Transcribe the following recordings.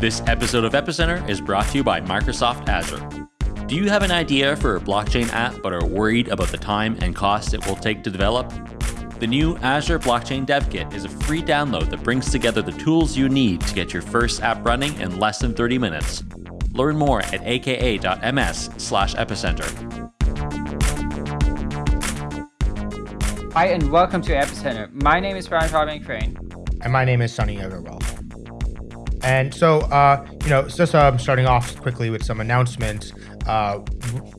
This episode of Epicenter is brought to you by Microsoft Azure. Do you have an idea for a blockchain app but are worried about the time and cost it will take to develop? The new Azure Blockchain Dev Kit is a free download that brings together the tools you need to get your first app running in less than 30 minutes. Learn more at aka.ms slash epicenter. Hi, and welcome to Epicenter. My name is Brian Fabian Crain. And my name is Sunny Aggarwal. And so, uh, you know, just um, starting off quickly with some announcements. Uh,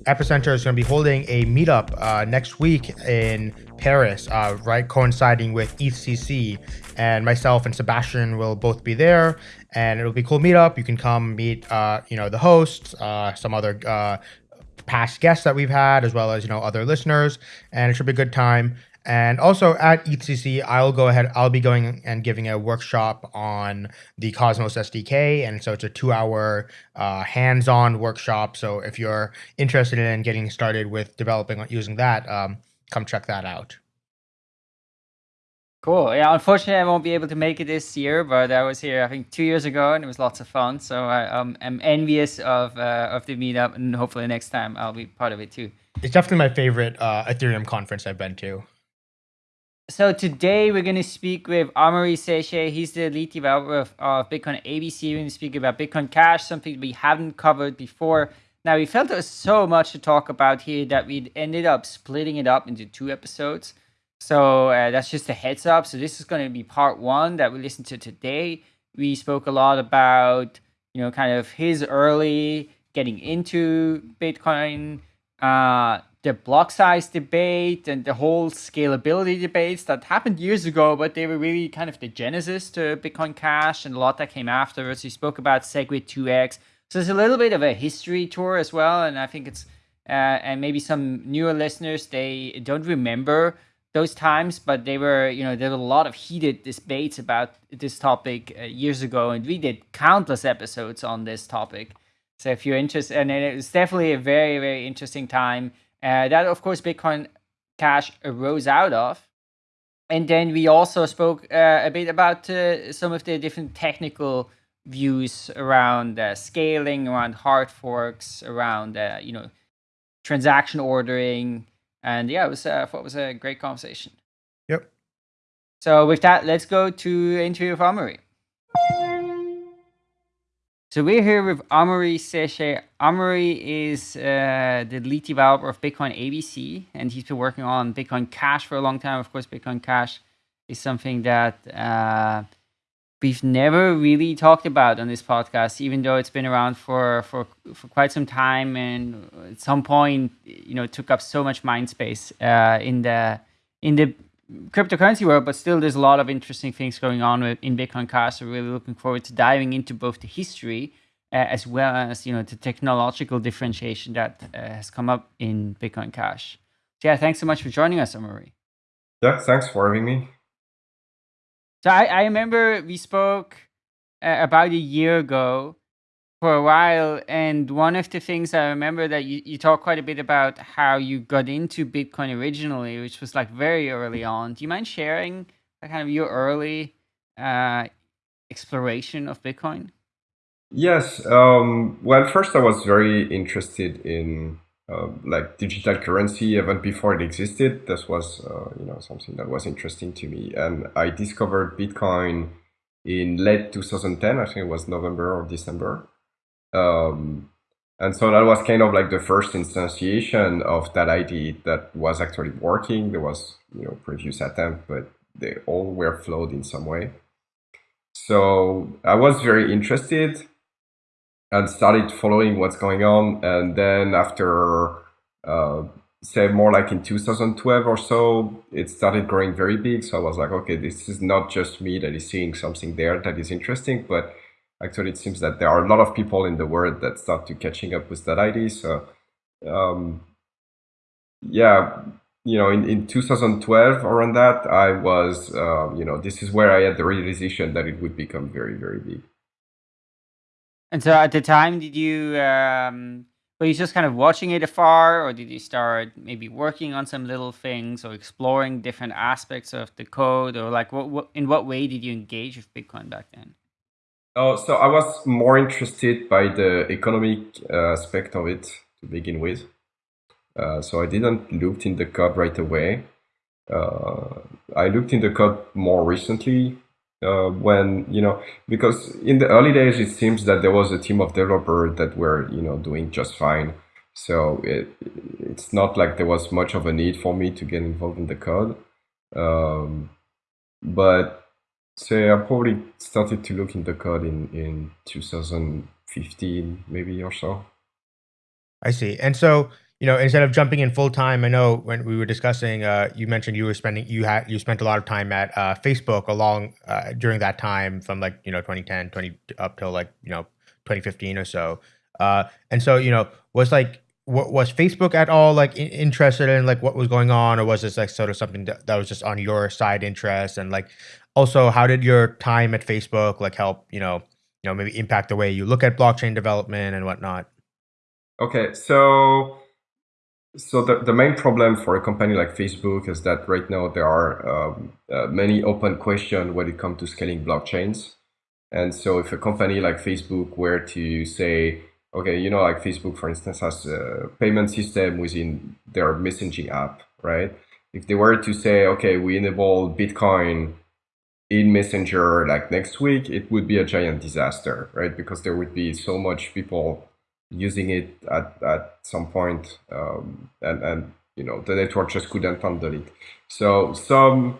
Epicenter is going to be holding a meetup uh, next week in Paris, uh, right, coinciding with EthCC. And myself and Sebastien will both be there, and it'll be a cool meetup. You can come meet, uh, you know, the hosts, uh, some other past guests that we've had, as well as you know other listeners, and it should be a good time. And also at EthCC, I'll go ahead, I'll be going and giving a workshop on the Cosmos SDK. And so it's a two hour uh, hands on workshop. So if you're interested in getting started with developing using that, um, come check that out. Cool. Yeah, unfortunately, I won't be able to make it this year, but I was here, I think, two years ago, and it was lots of fun. So I um, am envious of uh, of the meetup, and hopefully next time I'll be part of it too. It's definitely my favorite uh, Ethereum conference I've been to. So today we're going to speak with Amaury Séchet. He's the lead developer of, of Bitcoin ABC. We're going to speak about Bitcoin Cash, something we haven't covered before. Now, we felt there was so much to talk about here that we ended up splitting it up into two episodes. So uh, that's just a heads up. So this is going to be part one that we listened to today. We spoke a lot about, you know, kind of his early getting into Bitcoin, uh, the block size debate and the whole scalability debates that happened years ago, but they were really kind of the genesis to Bitcoin Cash and a lot that came afterwards. We spoke about SegWit 2x. So it's a little bit of a history tour as well. And I think it's, uh, and maybe some newer listeners, they don't remember those times, but they were, you know, there were a lot of heated debates about this topic uh, years ago. And we did countless episodes on this topic. So if you're interested, and it was definitely a very, very interesting time uh, that, of course, Bitcoin Cash arose out of. And then we also spoke uh, a bit about uh, some of the different technical views around uh, scaling, around hard forks, around uh, you know transaction ordering, and yeah, it was uh, I thought it was a great conversation. Yep. So with that, let's go to interview with Amaury. So we're here with Amaury Séchet. Amaury is uh, the lead developer of Bitcoin ABC, and he's been working on Bitcoin Cash for a long time. Of course, Bitcoin Cash is something that uh, we've never really talked about on this podcast, even though it's been around for, for, for quite some time, and at some point, you know, took up so much mind space uh, in the in the cryptocurrency world, but still there's a lot of interesting things going on with, in Bitcoin Cash. So really looking forward to diving into both the history uh, as well as you know the technological differentiation that uh, has come up in Bitcoin Cash. So yeah, thanks so much for joining us, Amaury. Yeah, thanks for having me. So I, I remember we spoke uh, about a year ago for a while. And one of the things I remember that you, you talked quite a bit about how you got into Bitcoin originally, which was like very early on. Do you mind sharing kind of your early uh, exploration of Bitcoin? Yes. Um, well, first I was very interested in uh, like digital currency even before it existed. This was uh, you know something that was interesting to me, and I discovered Bitcoin in late 2010. I think it was November or December. Um, and so that was kind of like the first instantiation of that idea that was actually working. There was, you know, previous attempt, but they all were flawed in some way. So I was very interested and started following what's going on. And then after, uh, say more like in 2012 or so, it started growing very big. So I was like, okay, this is not just me that is seeing something there that is interesting, but actually it seems that there are a lot of people in the world that start to catching up with that idea. So um, yeah, you know, in, in 2012 around that, I was, uh, you know, this is where I had the realization that it would become very, very big. And so at the time, did you, um, were you just kind of watching it afar or did you start maybe working on some little things or exploring different aspects of the code or like what, what in what way did you engage with Bitcoin back then? Oh, so I was more interested by the economic uh, aspect of it to begin with. Uh, so I didn't look in the code right away. Uh, I looked in the code more recently uh, when you know because in the early days it seems that there was a team of developers that were you know doing just fine. So it it's not like there was much of a need for me to get involved in the code. Um, but say I probably started to look in the code in in 2015 maybe or so. I see. And so you know, instead of jumping in full time, I know when we were discussing, uh, you mentioned you were spending you had you spent a lot of time at uh, Facebook along uh, during that time from like you know 2010, 20 up till like you know 2015 or so. Uh, and so you know, was like what was Facebook at all like interested in like what was going on, or was this like sort of something that, that was just on your side interest? And like also, how did your time at Facebook like help you know you know maybe impact the way you look at blockchain development and whatnot? Okay, so so the, the main problem for a company like Facebook is that right now there are um, uh, many open questions when it comes to scaling blockchains. And so if a company like Facebook were to say, okay, you know, like Facebook, for instance, has a payment system within their messaging app, right? If they were to say, okay, we enable Bitcoin in Messenger like next week, it would be a giant disaster, right? Because there would be so much people using it at, at some point, um, and and you know the network just couldn't handle it. So some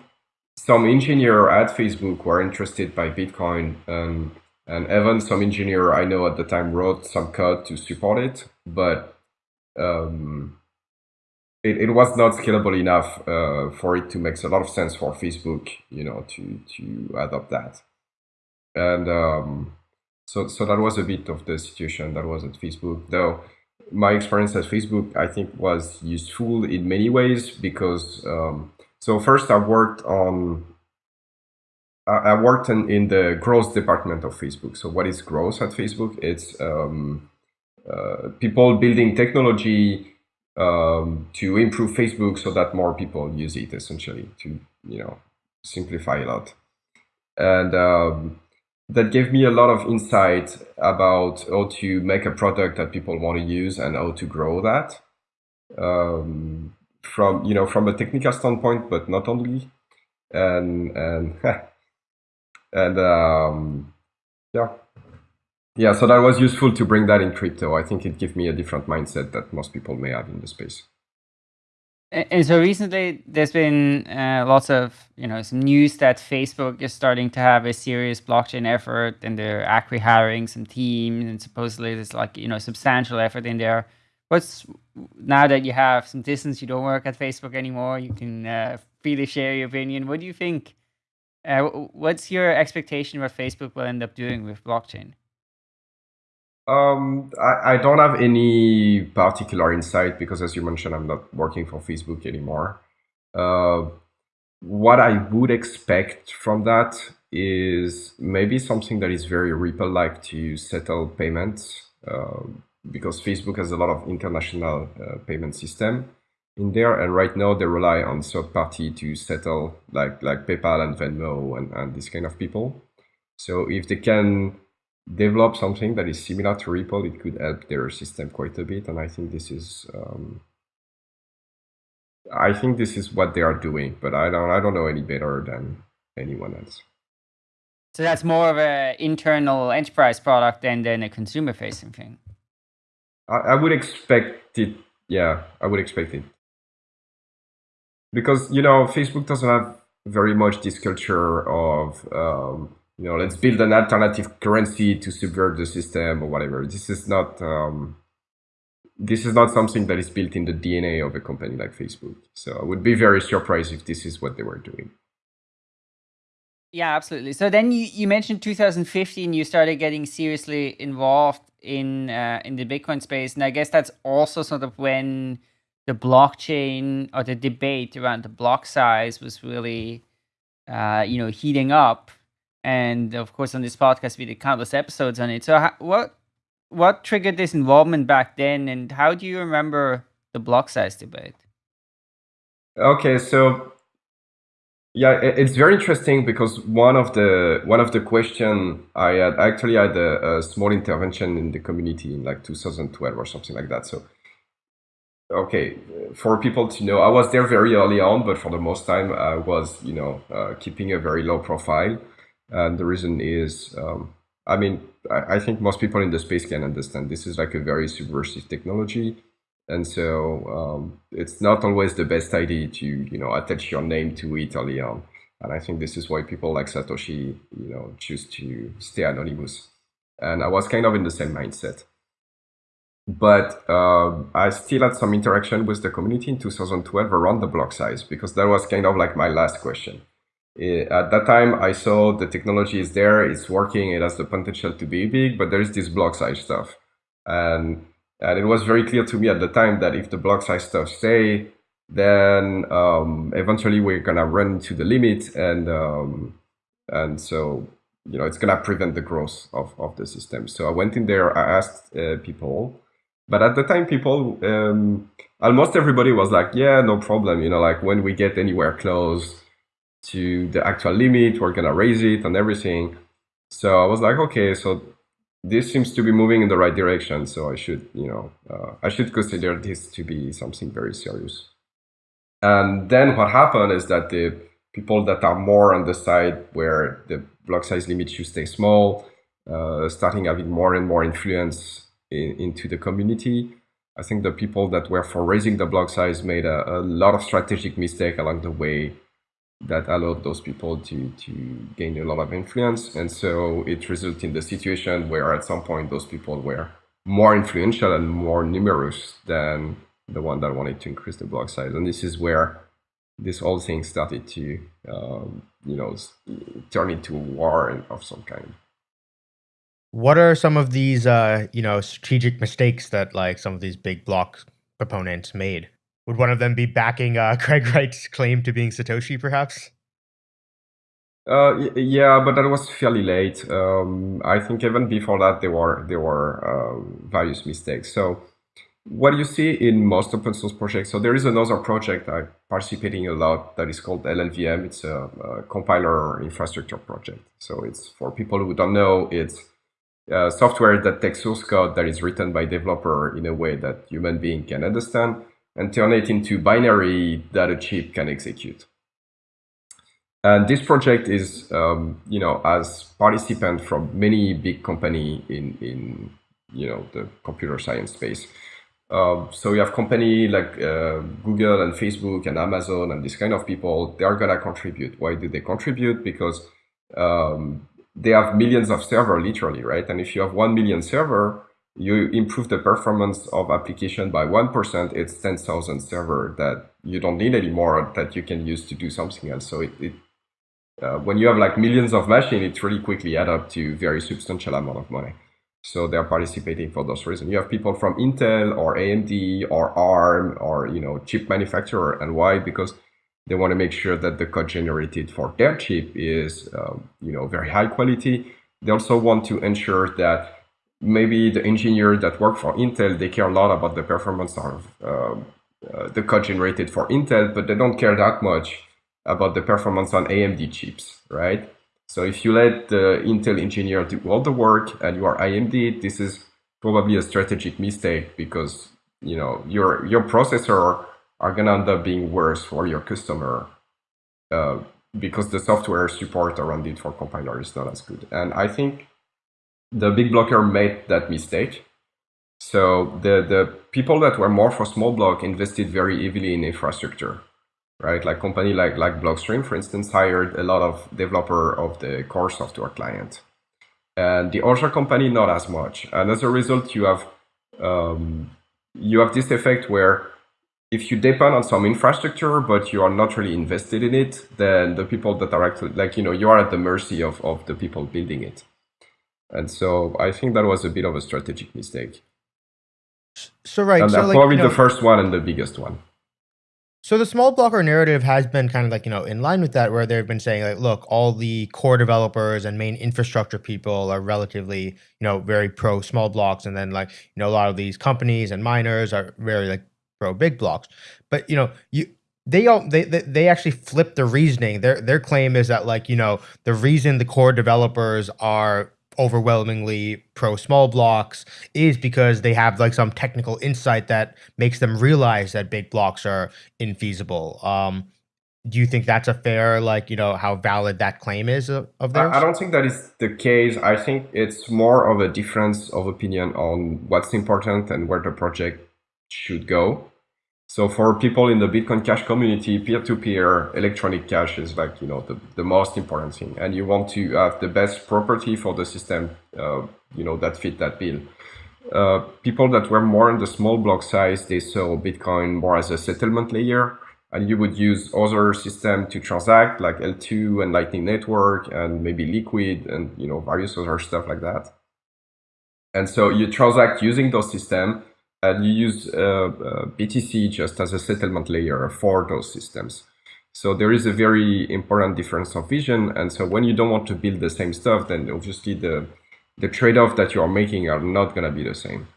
some engineer at Facebook were interested by Bitcoin, and and even some engineer I know at the time wrote some code to support it, but um, it, it was not scalable enough uh, for it to make a lot of sense for Facebook, you know, to to adopt that, and um, so, so that was a bit of the situation that was at Facebook. Though my experience at Facebook, I think, was useful in many ways because, um, so first I worked on, I worked in, in the growth department of Facebook. So what is growth at Facebook? It's um, uh, people building technology um, to improve Facebook so that more people use it essentially to, you know, simplify a lot. And um, that gave me a lot of insight about how to make a product that people want to use and how to grow that um, from you know from a technical standpoint, but not only. And and and um, yeah, yeah. So that was useful to bring that in crypto. I think it gave me a different mindset that most people may have in the space. And so recently, there's been uh, lots of you know some news that Facebook is starting to have a serious blockchain effort, and they're actually hiring some teams, and supposedly there's like you know substantial effort in there. What's now that you have some distance, you don't work at Facebook anymore, you can uh, freely share your opinion. What do you think? Uh, what's your expectation what Facebook will end up doing with blockchain? Um, I, I don't have any particular insight because, as you mentioned, I'm not working for Facebook anymore. Uh, what I would expect from that is maybe something that is very Ripple-like to settle payments, uh, because Facebook has a lot of international uh, payment system in there, and right now they rely on third party to settle, like like PayPal and Venmo and, and this kind of people. So if they can develop something that is similar to Ripple, it could help their system quite a bit. And I think this is, um, I think this is what they are doing. But I don't, I don't know any better than anyone else. So that's more of an internal enterprise product than than a consumer facing thing. I, I would expect it. Yeah, I would expect it because you know Facebook doesn't have very much this culture of um, you know, let's build an alternative currency to subvert the system or whatever. This is not um, this is not something that is built in the DNA of a company like Facebook. So I would be very surprised if this is what they were doing. Yeah, absolutely. So then you, you mentioned 2015, you started getting seriously involved in uh, in the Bitcoin space, and I guess that's also sort of when the blockchain or the debate around the block size was really, uh, you know, heating up and of course on this podcast we did countless episodes on it so how, what what triggered this involvement back then and how do you remember the block size debate okay so Yeah, it's very interesting because one of the one of the question I had actually had a, a, small intervention in the community in like 2012 or something like that. So, okay, for people to know, I was there very early on, but for the most time I was, you know, uh, keeping a very low profile. And the reason is, um, I mean, I, I think most people in the space can understand. This is like a very subversive technology. And so um, it's not always the best idea to you know attach your name to it early on. And i think this is why people like satoshi you know choose to stay anonymous. And i was kind of in the same mindset. But uh, i still had some interaction with the community in 2012 around the block size because that was kind of like my last question at that time i saw the technology is there it's working it has the potential to be big but there is this block size stuff and and it was very clear to me at the time that if the block size stuff stay, then um, eventually we're gonna run to the limit, and um, and so you know it's gonna prevent the growth of, of the system. So I went in there, I asked uh, people, but at the time people um, almost everybody was like, yeah, no problem. You know, like when we get anywhere close to the actual limit, we're gonna raise it and everything. So I was like, okay, so this seems to be moving in the right direction. So I should, you know, uh, I should consider this to be something very serious. And then what happened is that the people that are more on the side where the block size limit should stay small, uh, starting having more and more influence in, into the community. I think the people that were for raising the block size made a, a lot of strategic mistake along the way that allowed those people to, to gain a lot of influence. And so it resulted in the situation where at some point those people were more influential and more numerous than the one that wanted to increase the block size. And this is where this whole thing started to, um, you know, turn into a war of some kind. What are some of these, uh, you know, strategic mistakes that like some of these big block proponents made? Would one of them be backing uh, Craig Wright's claim to being Satoshi, perhaps? Uh, yeah, but that was fairly late. Um, I think even before that, there were there were um, various mistakes. So, what you see in most open source projects. So there is another project I'm participating a lot that is called LLVM. It's a, a compiler infrastructure project. So it's for people who don't know, it's uh, software that takes source code that is written by developer in a way that human being can understand and turn it into binary that a chip can execute. And this project is, um, you know, as participant from many big company in, in, you know, the computer science space. Um, so you have company like uh, Google and Facebook and Amazon and this kind of people, they are gonna contribute. Why do they contribute? Because um, they have millions of server literally, right? And if you have 1 million server, you improve the performance of application by 1%, it's 10,000 server that you don't need anymore that you can use to do something else. So it, it uh, when you have like millions of machines, it really quickly add up to very substantial amount of money. So they're participating for those reasons. You have people from Intel or AMD or ARM or, you know, chip manufacturer. And why? Because they want to make sure that the code generated for their chip is, um, you know, very high quality. They also want to ensure that maybe the engineers that work for Intel, they care a lot about the performance of uh, uh, the code generated for Intel, but they don't care that much about the performance on AMD chips, right? So if you let the Intel engineer do all the work and you are AMD, this is probably a strategic mistake because you know your your processor are gonna end up being worse for your customer uh, because the software support around it for compiler is not as good. And I think the big blocker made that mistake. So the, the people that were more for small block invested very heavily in infrastructure, right? Like company like, like Blockstream, for instance, hired a lot of developer of the core software client. And the other company, not as much. And as a result, you have, um, you have this effect where if you depend on some infrastructure, but you are not really invested in it, then the people that are actually, like, you know, you are at the mercy of, of the people building it. And so I think that was a bit of a strategic mistake. So right, and so like, probably you know, the first one and the biggest one. So the small blocker narrative has been kind of like, you know, in line with that, where they've been saying like, look, all the core developers and main infrastructure people are relatively, you know, very pro small blocks. And then like, you know, a lot of these companies and miners are very like pro big blocks. But, you know, you they all they, they they actually flip the reasoning. Their their claim is that like you know the reason the core developers are overwhelmingly pro small blocks is because they have like some technical insight that makes them realize that big blocks are infeasible. Um, do you think that's a fair like you know how valid that claim is of, of theirs? I, I don't think that is the case. I think it's more of a difference of opinion on what's important and where the project should go. So for people in the Bitcoin Cash community, peer-to-peer electronic cash is like, you know, the, the most important thing. And you want to have the best property for the system, uh, you know, that fit that bill. Uh, people that were more in the small block size, they saw Bitcoin more as a settlement layer. And you would use other system to transact like L2 and Lightning Network and maybe Liquid and, you know, various other stuff like that. And so you transact using those systems and you use uh, uh, BTC just as a settlement layer for those systems. So there is a very important difference of vision. And so when you don't want to build the same stuff, then obviously the the trade-off that you are making are not going to be the same.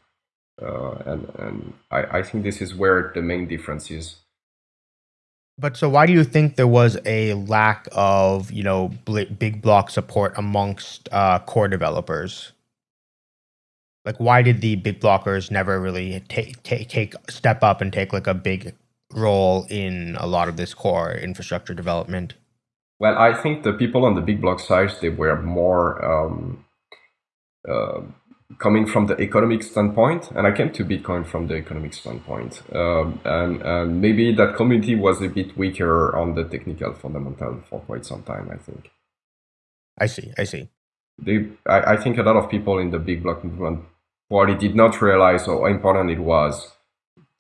Uh, and and I, I think this is where the main difference is. But so why do you think there was a lack of, you know, big block support amongst uh, core developers? Like why did the big blockers never really take take take step up and take like a big role in a lot of this core infrastructure development? Well, I think the people on the big block side they were more um, uh, coming from the economic standpoint, and I came to Bitcoin from the economic standpoint, um, and, and maybe that community was a bit weaker on the technical fundamental for quite some time. I think. I see. I see. They, I, I think a lot of people in the big block movement Probably did not realize how important it was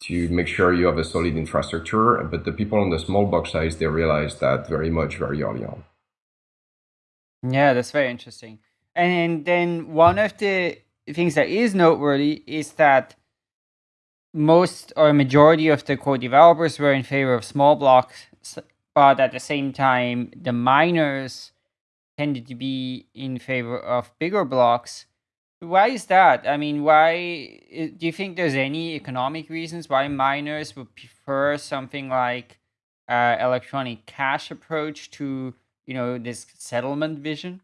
to make sure you have a solid infrastructure. But the people on the small block size, they realized that very much very early on. Yeah, that's very interesting. And then one of the things that is noteworthy is that most or majority of the core developers were in favor of small blocks, but at the same time, the miners tended to be in favor of bigger blocks. Why is that? I mean, why do you think there's any economic reasons why miners would prefer something like uh, electronic cash approach to you know this settlement vision?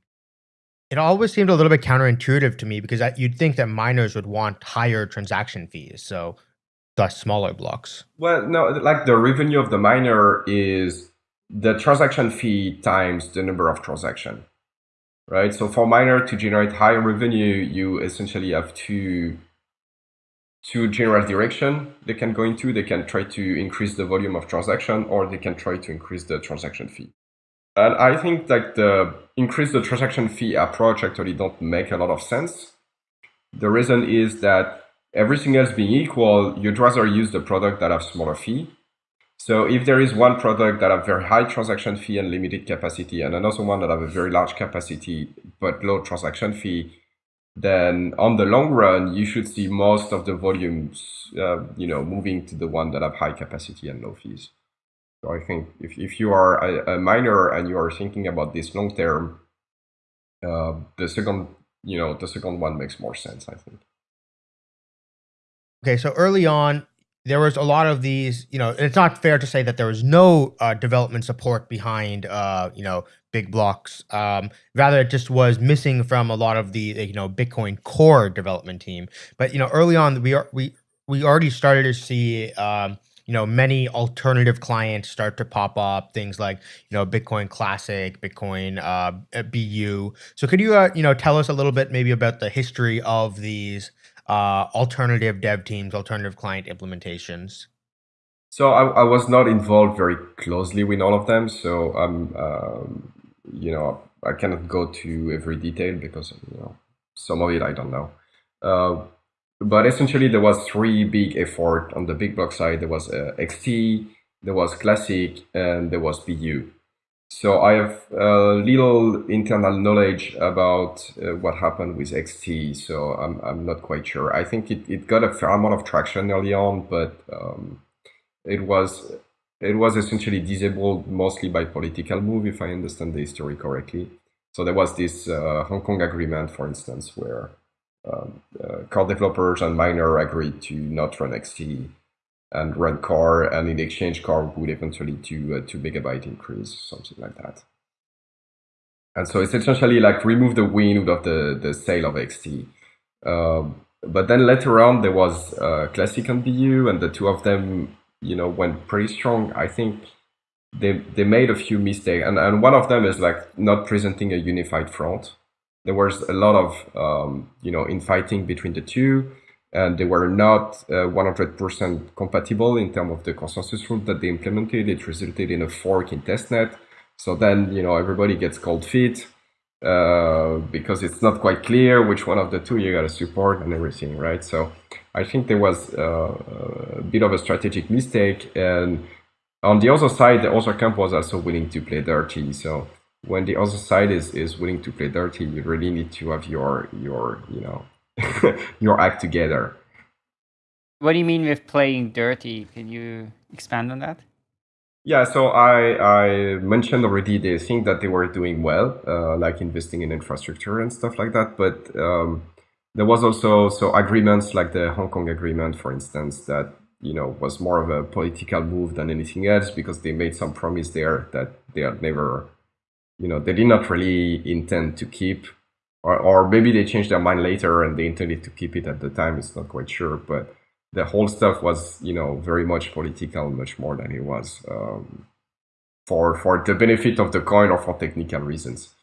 It always seemed a little bit counterintuitive to me because you'd think that miners would want higher transaction fees, so thus smaller blocks. Well, no, like the revenue of the miner is the transaction fee times the number of transaction right? So for miner to generate higher revenue, you essentially have two two general direction they can go into. They can try to increase the volume of transaction, or they can try to increase the transaction fee. And I think that the increase the transaction fee approach actually don't make a lot of sense. The reason is that everything else being equal, you'd rather use the product that have smaller fee so if there is one product that have very high transaction fee and limited capacity, and another one that have a very large capacity but low transaction fee, then on the long run, you should see most of the volumes, uh, you know, moving to the one that have high capacity and low fees. So I think if, if you are a, a miner and you are thinking about this long term, uh, the second, you know, the second one makes more sense, I think. Okay, so early on, there was a lot of these, you know, it's not fair to say that there was no uh, development support behind, uh, you know, big blocks. Um, rather, it just was missing from a lot of the, you know, Bitcoin core development team. But you know, early on, we are we we already started to see, um, you know, many alternative clients start to pop up. Things like, you know, Bitcoin Classic, Bitcoin uh, BU. So, could you, uh, you know, tell us a little bit maybe about the history of these? Uh, alternative dev teams, alternative client implementations? So I, I, was not involved very closely with all of them. So I'm, um, you know, I cannot go to every detail because you know some of it I don't know. Uh, but essentially, there was three big effort on the big block side. There was uh, XT, there was Classic, and there was BU. So I have a little internal knowledge about uh, what happened with XT, so I'm, I'm not quite sure. I think it, it got a fair amount of traction early on, but um, it was it was essentially disabled mostly by political move, if I understand the history correctly. So there was this uh, Hong Kong agreement, for instance, where um, uh, core developers and miner agreed to not run XT and run Core, and in exchange, Core would eventually do a two megabyte increase, something like that. And so it's essentially like remove the wind of the, the sail of XT. Um, but then later on, there was uh, Classic and and the two of them, you know, went pretty strong. I think they they made a few mistakes, and, and one of them is like not presenting a unified front. There was a lot of um, you know infighting between the two and they were not 100% uh, compatible in terms of the consensus rule that they implemented. It resulted in a fork in testnet. So then, you know, everybody gets cold feet uh, because it's not quite clear which one of the two you got to support and everything, right? So I think there was uh, a bit of a strategic mistake. And on the other side, the other camp was also willing to play dirty. So when the other side is, is willing to play dirty, you really need to have your, your you know, your act together. What do you mean with playing dirty? Can you expand on that? Yeah, so I, I mentioned already the thing that they were doing well, uh, like investing in infrastructure and stuff like that. But um, there was also so agreements like the Hong Kong agreement, for instance, that you know was more of a political move than anything else because they made some promise there that they had never, you know, they did not really intend to keep or, or maybe they changed their mind later and they intended to keep it at the time. It's not quite sure, but the whole stuff was, you know, very much political, much more than it was um, for for the benefit of the coin or for technical reasons.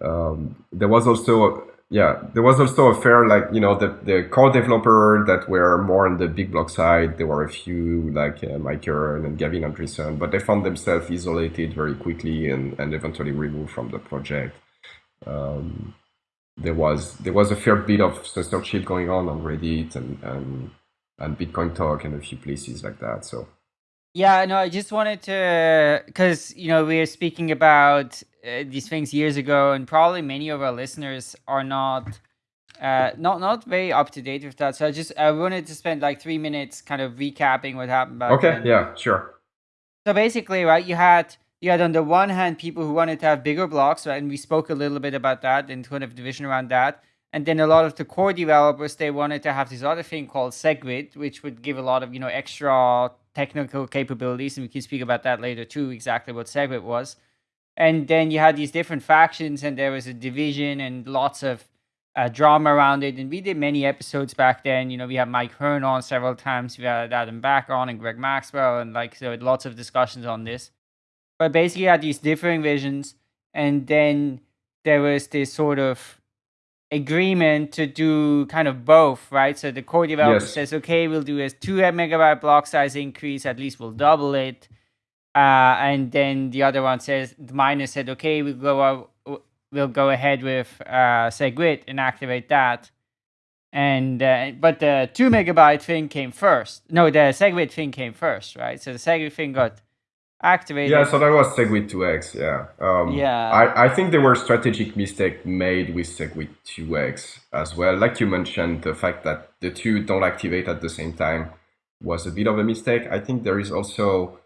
Um, there was also, yeah, there was also a fair like you know the the core developer that were more on the big block side. There were a few like uh, Mike Hearn and Gavin Andresen, but they found themselves isolated very quickly and and eventually removed from the project. Um, there was there was a fair bit of censorship going on on Reddit and and, and Bitcoin Talk and a few places like that. So yeah, no, I just wanted to because you know we were speaking about uh, these things years ago, and probably many of our listeners are not. Uh, not not very up to date with that, so I just I wanted to spend like three minutes kind of recapping what happened back Okay, then. yeah, sure. So basically, right, you had you had on the one hand people who wanted to have bigger blocks, right? And we spoke a little bit about that and kind of division around that. And then a lot of the core developers, they wanted to have this other thing called SegWit, which would give a lot of, you know, extra technical capabilities. And we can speak about that later too, exactly what SegWit was. And then you had these different factions and there was a division and lots of uh, drama around it. And we did many episodes back then. You know, we had Mike Hearn on several times. We had Adam Back on and Greg Maxwell. And like, so lots of discussions on this but basically had these differing visions and then there was this sort of agreement to do kind of both right? So the core developer Yes. says okay we'll do a 2 megabyte block size increase at least we'll double it. Uh, and then the other one says the miner said okay we'll go out, we'll go ahead with uh, segwit and activate that. And uh, but the 2 megabyte thing came first. No the segwit thing came first right? So the segwit thing got activated Yeah, so that was Segwit 2x. Yeah. Um, Yeah. I, I think there were strategic mistake made with Segwit 2x as well. Like you mentioned, the fact that the two don't activate at the same time was a bit of a mistake. I think there is also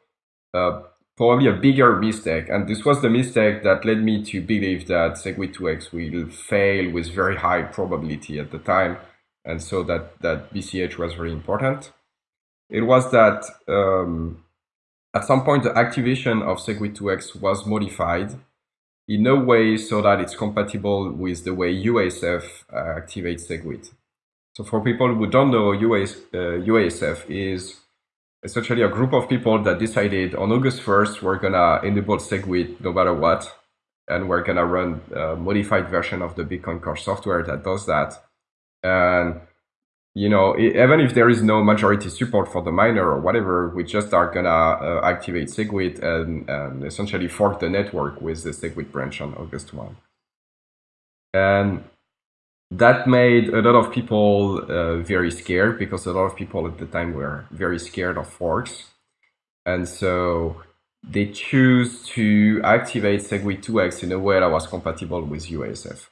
uh, probably a bigger mistake, and this was the mistake that led me to believe that Segwit 2x will fail with very high probability at the time, and so that that BCH was very important. It was that. Um, at some point, the activation of Segwit2x was modified in a way so that it's compatible with the way UASF uh, activates Segwit. So for people who don't know, UAS, uh, UASF is essentially a group of people that decided on August 1st, we're gonna enable Segwit no matter what, and we're gonna run a modified version of the Bitcoin Core software that does that. And you know, even if there is no majority support for the miner or whatever, we just are gonna uh, activate Segwit and, and essentially fork the network with the Segwit branch on August 1. And that made a lot of people uh, very scared because a lot of people at the time were very scared of forks. And so they choose to activate Segwit 2x in a way that was compatible with UASF.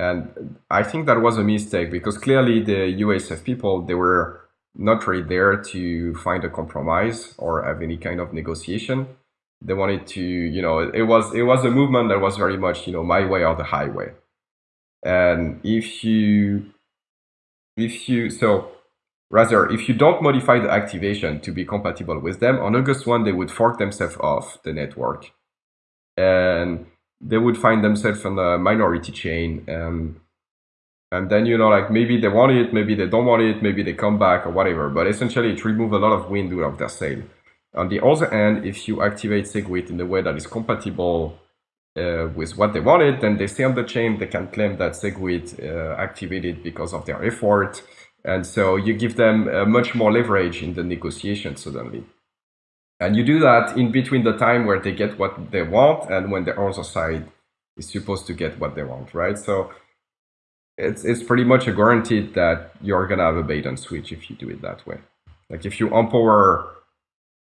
And I think that was a mistake because clearly the UASF people, they were not really there to find a compromise or have any kind of negotiation. They wanted to, you know, it was it was a movement that was very much, you know, my way or the highway. And if you if you so Rather, if you don't modify the activation to be compatible with them, on August 1, they would fork themselves off the network. And they would find themselves on a minority chain. And, and then, you know, like maybe they want it, maybe they don't want it, maybe they come back or whatever. But essentially, it removes a lot of wind out of their sail. On the other hand, if you activate SegWit in a way that is compatible uh, with what they wanted, then they stay on the chain. They can claim that SegWit uh, activated because of their effort. And so you give them uh, much more leverage in the negotiation suddenly. And you do that in between the time where they get what they want and when the other side is supposed to get what they want, right? So it's, it's pretty much a guaranteed that you're going to have a bait and switch if you do it that way. Like if you empower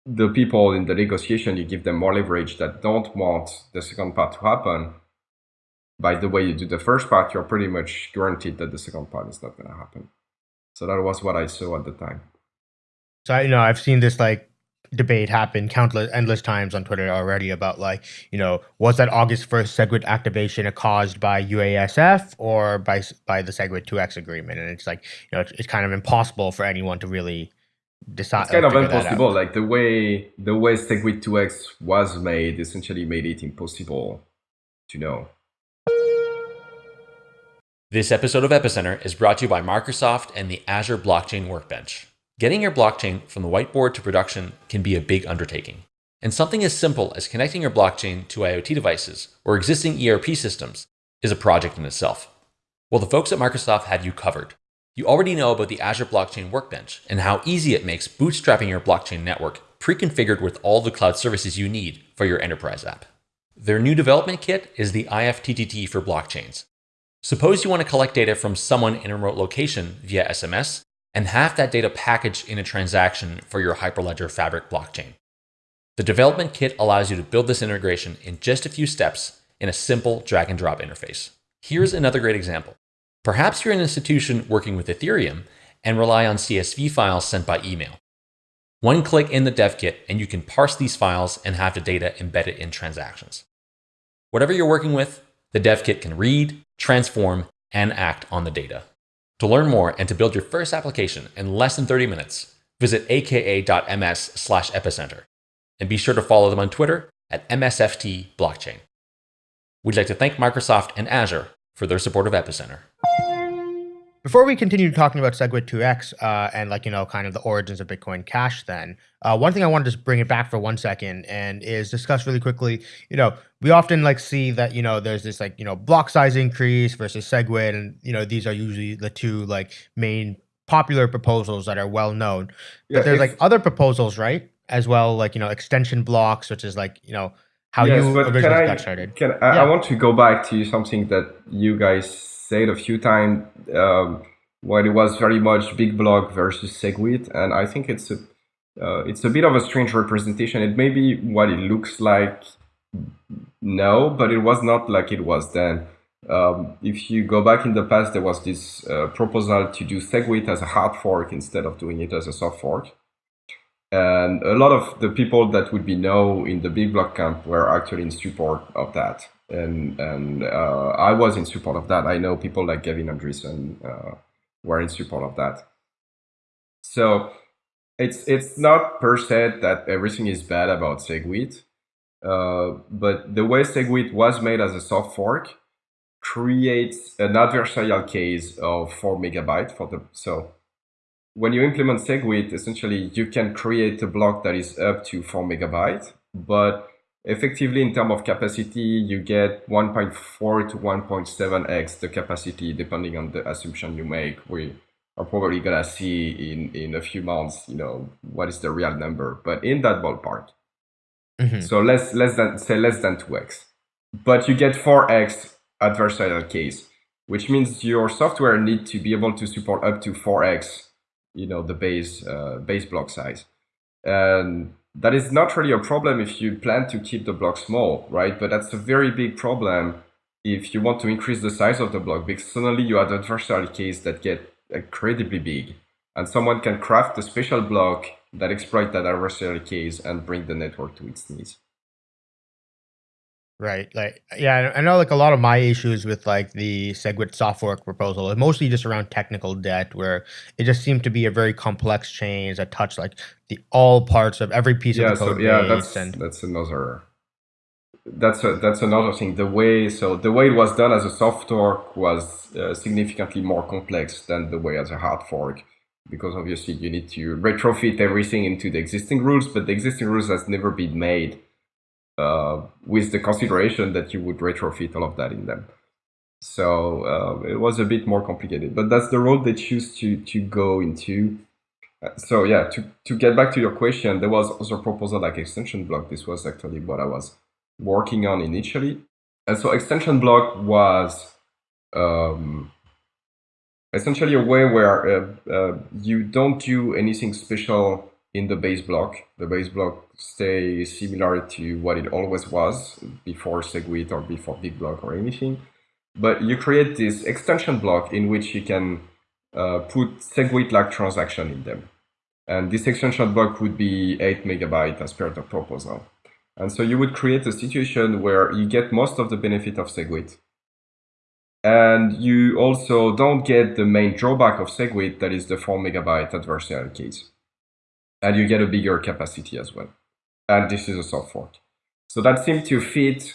the people in the negotiation, you give them more leverage that don't want the second part to happen. By the way you do the first part, you're pretty much guaranteed that the second part is not going to happen. So that was what I saw at the time. So you know, I've seen this like debate happened countless endless times on Twitter already about like, you know, was that August 1st SegWit activation caused by UASF or by by the SegWit 2x agreement? And it's like, you know, it's, it's kind of impossible for anyone to really decide. It's kind of impossible. Like the way the way SegWit 2x was made essentially made it impossible to know. This episode of Epicenter is brought to you by Microsoft and the Azure Blockchain Workbench. Getting your blockchain from the whiteboard to production can be a big undertaking. And something as simple as connecting your blockchain to IoT devices or existing ERP systems is a project in itself. Well, the folks at Microsoft have you covered. You already know about the Azure Blockchain Workbench and how easy it makes bootstrapping your blockchain network pre-configured with all the cloud services you need for your enterprise app. Their new development kit is the IFTTT for blockchains, Suppose you want to collect data from someone in a remote location via SMS and have that data packaged in a transaction for your Hyperledger Fabric blockchain. The development kit allows you to build this integration in just a few steps in a simple drag and drop interface. Here's another great example. Perhaps you're an institution working with Ethereum and rely on CSV files sent by email. One click in the dev kit and you can parse these files and have the data embedded in transactions. Whatever you're working with, the dev kit can read, transform, and act on the data. To learn more and to build your first application in less than 30 minutes, visit aka.ms slash epicenter. And be sure to follow them on Twitter at MSFT Blockchain. We'd like to thank Microsoft and Azure for their support of Epicenter. Before we continue talking about SegWit 2x uh, and like, you know, kind of the origins of Bitcoin Cash then, uh, one thing I wanted to just bring it back for one second and is discuss really quickly, you know, we often like see that, you know, there's this like, you know, block size increase versus SegWit and, you know, these are usually the two like main popular proposals that are well known. But yeah, there's like other proposals, right? As well, like, you know, extension blocks, which is like, you know, how yes, you originally I, got started. Can I, yeah. I want to go back to something that you guys said a few times um, when it was very much big block versus SegWit, and I think it's a uh, it's a bit of a strange representation. It may be what it looks like now, but it was not like it was then. Um, if you go back in the past, there was this uh, proposal to do SegWit as a hard fork instead of doing it as a soft fork. And a lot of the people that would be now in the big block camp were actually in support of that and and uh, I was in support of that. I know people like Gavin Andresen uh, were in support of that. So it's it's not per se that everything is bad about SegWit, uh, but the way SegWit was made as a soft fork creates an adversarial case of four megabyte for the so when you implement SegWit, essentially you can create a block that is up to four megabyte, but effectively in terms of capacity you get 1.4 to 1.7x the capacity depending on the assumption you make. We are probably gonna see in in a few months you know what is the real number but in that ballpark. Mm-hmm. so less less than say less than 2x but you get 4x adversarial case which means your software need to be able to support up to 4x you know the base uh, base block size. And that is not really a problem if you plan to keep the block small, right? But that's a very big problem if you want to increase the size of the block because suddenly you have adversarial case that get incredibly big and someone can craft a special block that exploit that adversarial case and bring the network to its knees. Right. Like, yeah, I know like a lot of my issues with like the SegWit software proposal is mostly just around technical debt, where it just seemed to be a very complex change that touched like the all parts of every piece yeah of the so code yeah that's And that's another that's a, that's another thing the way so the way it was done as a soft fork was uh, significantly more complex than the way as a hard fork because obviously you need to retrofit everything into the existing rules but the existing rules has never been made with the consideration that you would retrofit all of that in them so uh, it was a bit more complicated but that's the road they choose to to go into uh, so yeah to, to get back to your question there was also proposal like extension block this was actually what i was working on initially. And so extension block was um, essentially a way where uh, uh, you don't do anything special in the base block. The base block stays similar to what it always was before SegWit or before Big Block or anything. But you create this extension block in which you can uh, put SegWit-like transaction in them. And this extension block would be 8 megabyte as per the proposal. And so you would create a situation where you get most of the benefit of SegWit. And you also don't get the main drawback of SegWit, that is the 4 megabyte adversarial keys. And you get a bigger capacity as well. And this is a soft fork. So that seemed to fit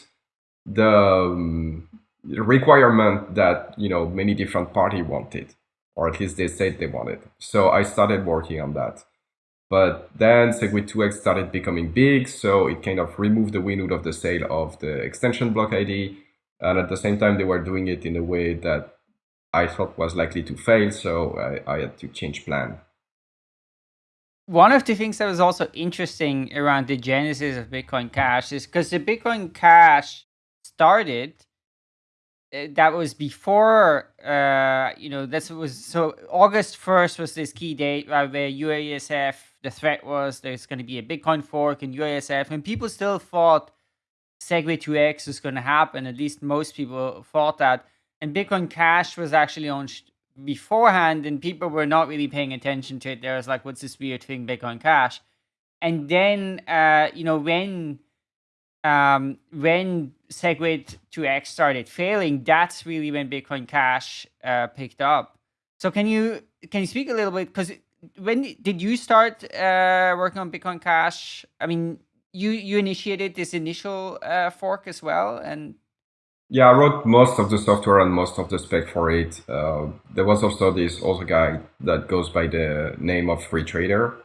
the um, requirement that you know many different party wanted, or at least they said they wanted. So I started working on that. But then SegWit 2x started becoming big, so it kind of removed the wind out of the sail of the extension block ID. And at the same time, they were doing it in a way that I thought was likely to fail, so I, I had to change plan. One of the things that was also interesting around the genesis of Bitcoin Cash is because the Bitcoin Cash started uh, that was before uh you know this was so august 1st was this key date right, where uasf the threat was there's going to be a bitcoin fork in uasf and people still thought segwit 2x was going to happen at least most people thought that and bitcoin cash was actually launched beforehand and people were not really paying attention to it there was like what's this weird thing bitcoin cash and then uh you know when um, when SegWit 2x started failing, that's really when Bitcoin Cash uh, picked up. So can you can you speak a little bit because when did you start uh, working on Bitcoin Cash? I mean, you you initiated this initial uh, fork as well, and Yeah, I wrote most of the software and most of the spec for it. Uh, there was also this other guy that goes by the name of Free Trader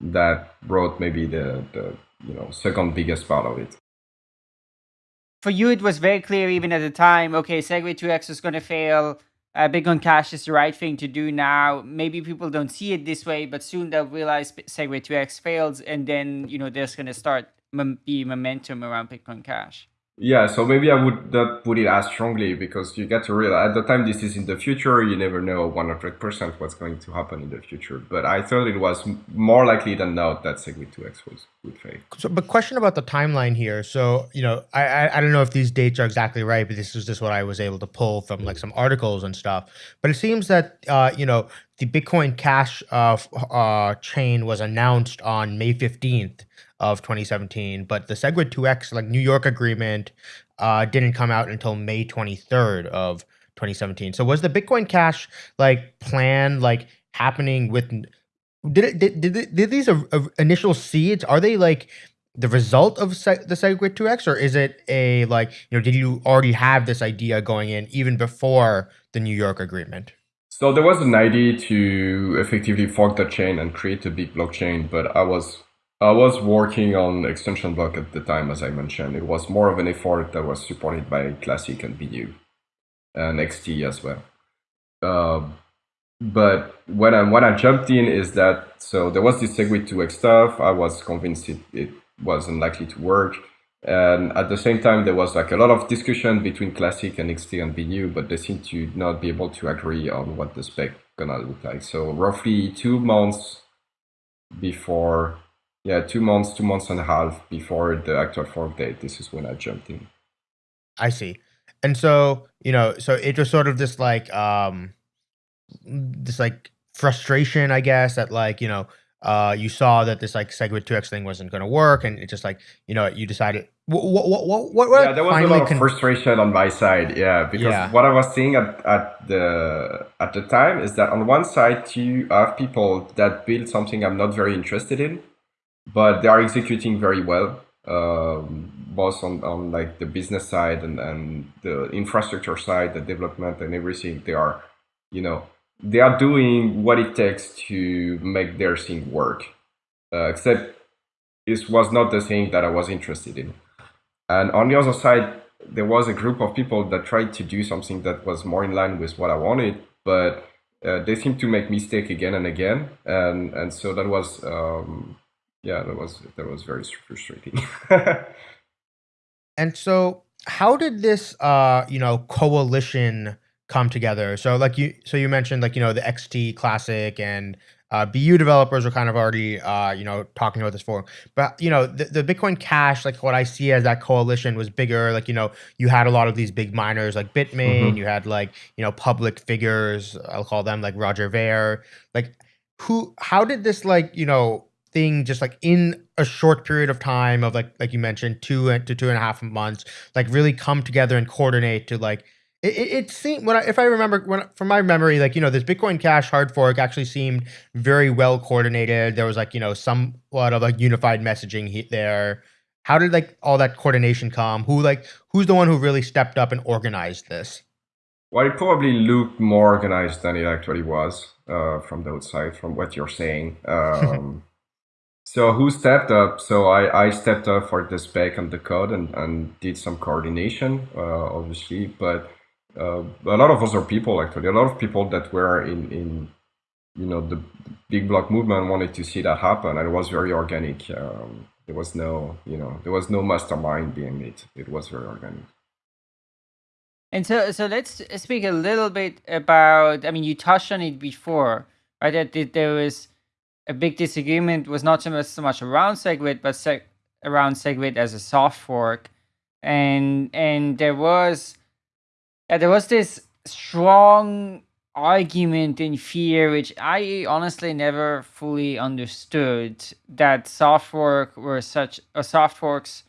that wrote maybe the, the you know second biggest part of it. for you it was very clear even at the time. Okay, Segwit 2x is going to fail. Uh, Bitcoin Cash is the right thing to do now. Maybe people don't see it this way, but soon they'll realize Segwit 2x fails, and then you know there's going to start be momentum around Bitcoin Cash. Yeah, so maybe I would not put it as strongly because you get to realize at the time this is in the future, you never know 100% what's going to happen in the future. But I thought it was more likely than not that Segwit 2x was, would fail. So, but question about the timeline here. So, you know, I, I I don't know if these dates are exactly right, but this is just what I was able to pull from like some articles and stuff. But it seems that uh, you know, the Bitcoin Cash uh, uh chain was announced on May fifteenth of 2017, but the Segwit 2x like New York agreement uh didn't come out until May 23rd of 2017. So was the Bitcoin Cash like plan like happening with did it did did, did these uh, initial seeds are they like the result of the Segwit 2x or is it a like you know did you already have this idea going in even before the New York agreement So there was an idea to effectively fork the chain and create a big blockchain, but I was I was working on extension block at the time, as I mentioned. It was more of an effort that was supported by Classic and BU and XT as well. Uh, but when I when I jumped in is that so there was this Segwit 2x stuff. I was convinced it, it was unlikely to work. And at the same time, there was like a lot of discussion between Classic and XT and BU, but they seemed to not be able to agree on what the spec gonna look like. So roughly two months before, yeah, two months, two months and a half before the actual fork date, this is when I jumped in. I see and so you know so it was sort of this like um this like frustration I guess that like you know uh, you saw that this like SegWit 2x thing wasn't going to work, and it just like you know you decided what what what what, what yeah, there was a lot of frustration on my side. Yeah, because Yeah. what I was seeing at, at the at the time is that on one side you have people that build something I'm not very interested in, but they are executing very well, um, both on, on like the business side and, and the infrastructure side, the development and everything. They are, you know, they are doing what it takes to make their thing work. Uh, except this was not the thing that I was interested in. And on the other side, there was a group of people that tried to do something that was more in line with what I wanted, but uh, they seemed to make mistake again and again, and and so that was um, yeah, that was that was very frustrating. And so, how did this, uh, you know, coalition come together? So, like you, so you mentioned, like you know, the XT Classic and uh, BU developers are kind of already, uh, you know, talking about this forum. But you know, the, the Bitcoin Cash, like what I see as that coalition was bigger. Like you know, you had a lot of these big miners, like Bitmain. Mhm. You had like you know, public figures. I'll call them like Roger Ver. Like, who? How did this like you know thing just like in a short period of time of like like you mentioned two to two and a half months like really come together and coordinate to like it, it, it seemed when I, if I remember when from my memory like you know this Bitcoin Cash hard fork actually seemed very well coordinated. There was like you know somewhat of like unified messaging he, there. How did like all that coordination come? Who like who's the one who really stepped up and organized this? Well, it probably looked more organized than it actually was uh, from the outside, from what you're saying. Um, so who stepped up? So I, I stepped up for the spec and the code and, and did some coordination, uh, obviously, but uh, a lot of other people actually, a lot of people that were in, in you know the big block movement wanted to see that happen, and it was very organic. Um, there was no you know there was no mastermind being it. It was very organic. And so, so let's speak a little bit about. I mean, you touched on it before, right? That there was a big disagreement was not so much so much around SegWit, but seg- around SegWit as a soft fork, and and there was, yeah, there was this strong argument in fear, which I honestly never fully understood, that soft fork were such, or soft forks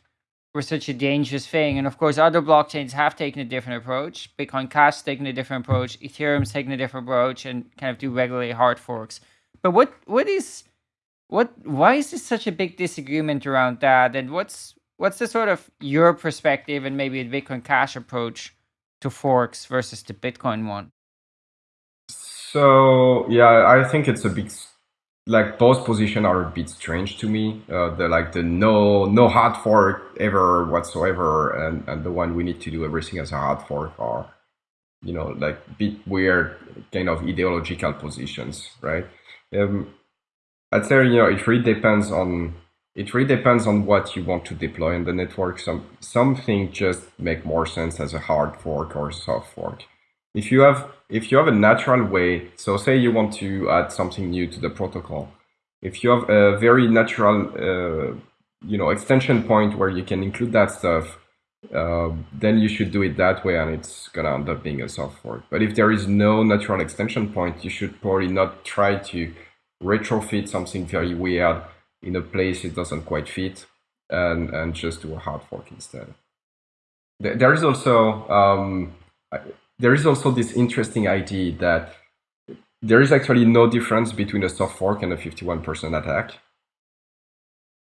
were such a dangerous thing. And of course, other blockchains have taken a different approach. Bitcoin Cash taken a different approach. Ethereum's taken a different approach and kind of do regularly hard forks. But what what is what why is this such a big disagreement around that? And what's what's the sort of your perspective and maybe the Bitcoin Cash approach to forks versus the Bitcoin one? So yeah, I think it's a bit like both positions are a bit strange to me. Uh, the like the no no hard fork ever whatsoever, and and the one we need to do everything as a hard fork are, you know, like bit weird kind of ideological positions, right? Um, I'd say you know it really depends on it really depends on what you want to deploy in the network. Some something just make more sense as a hard fork or soft fork. If you have if you have a natural way, so say you want to add something new to the protocol, if you have a very natural uh, you know extension point where you can include that stuff, uh, then you should do it that way, and it's gonna end up being a soft fork. But if there is no natural extension point, you should probably not try to retrofit something very weird in a place it doesn't quite fit, and and just do a hard fork instead. There there is also um, there is also this interesting idea that there is actually no difference between a soft fork and a 51% attack.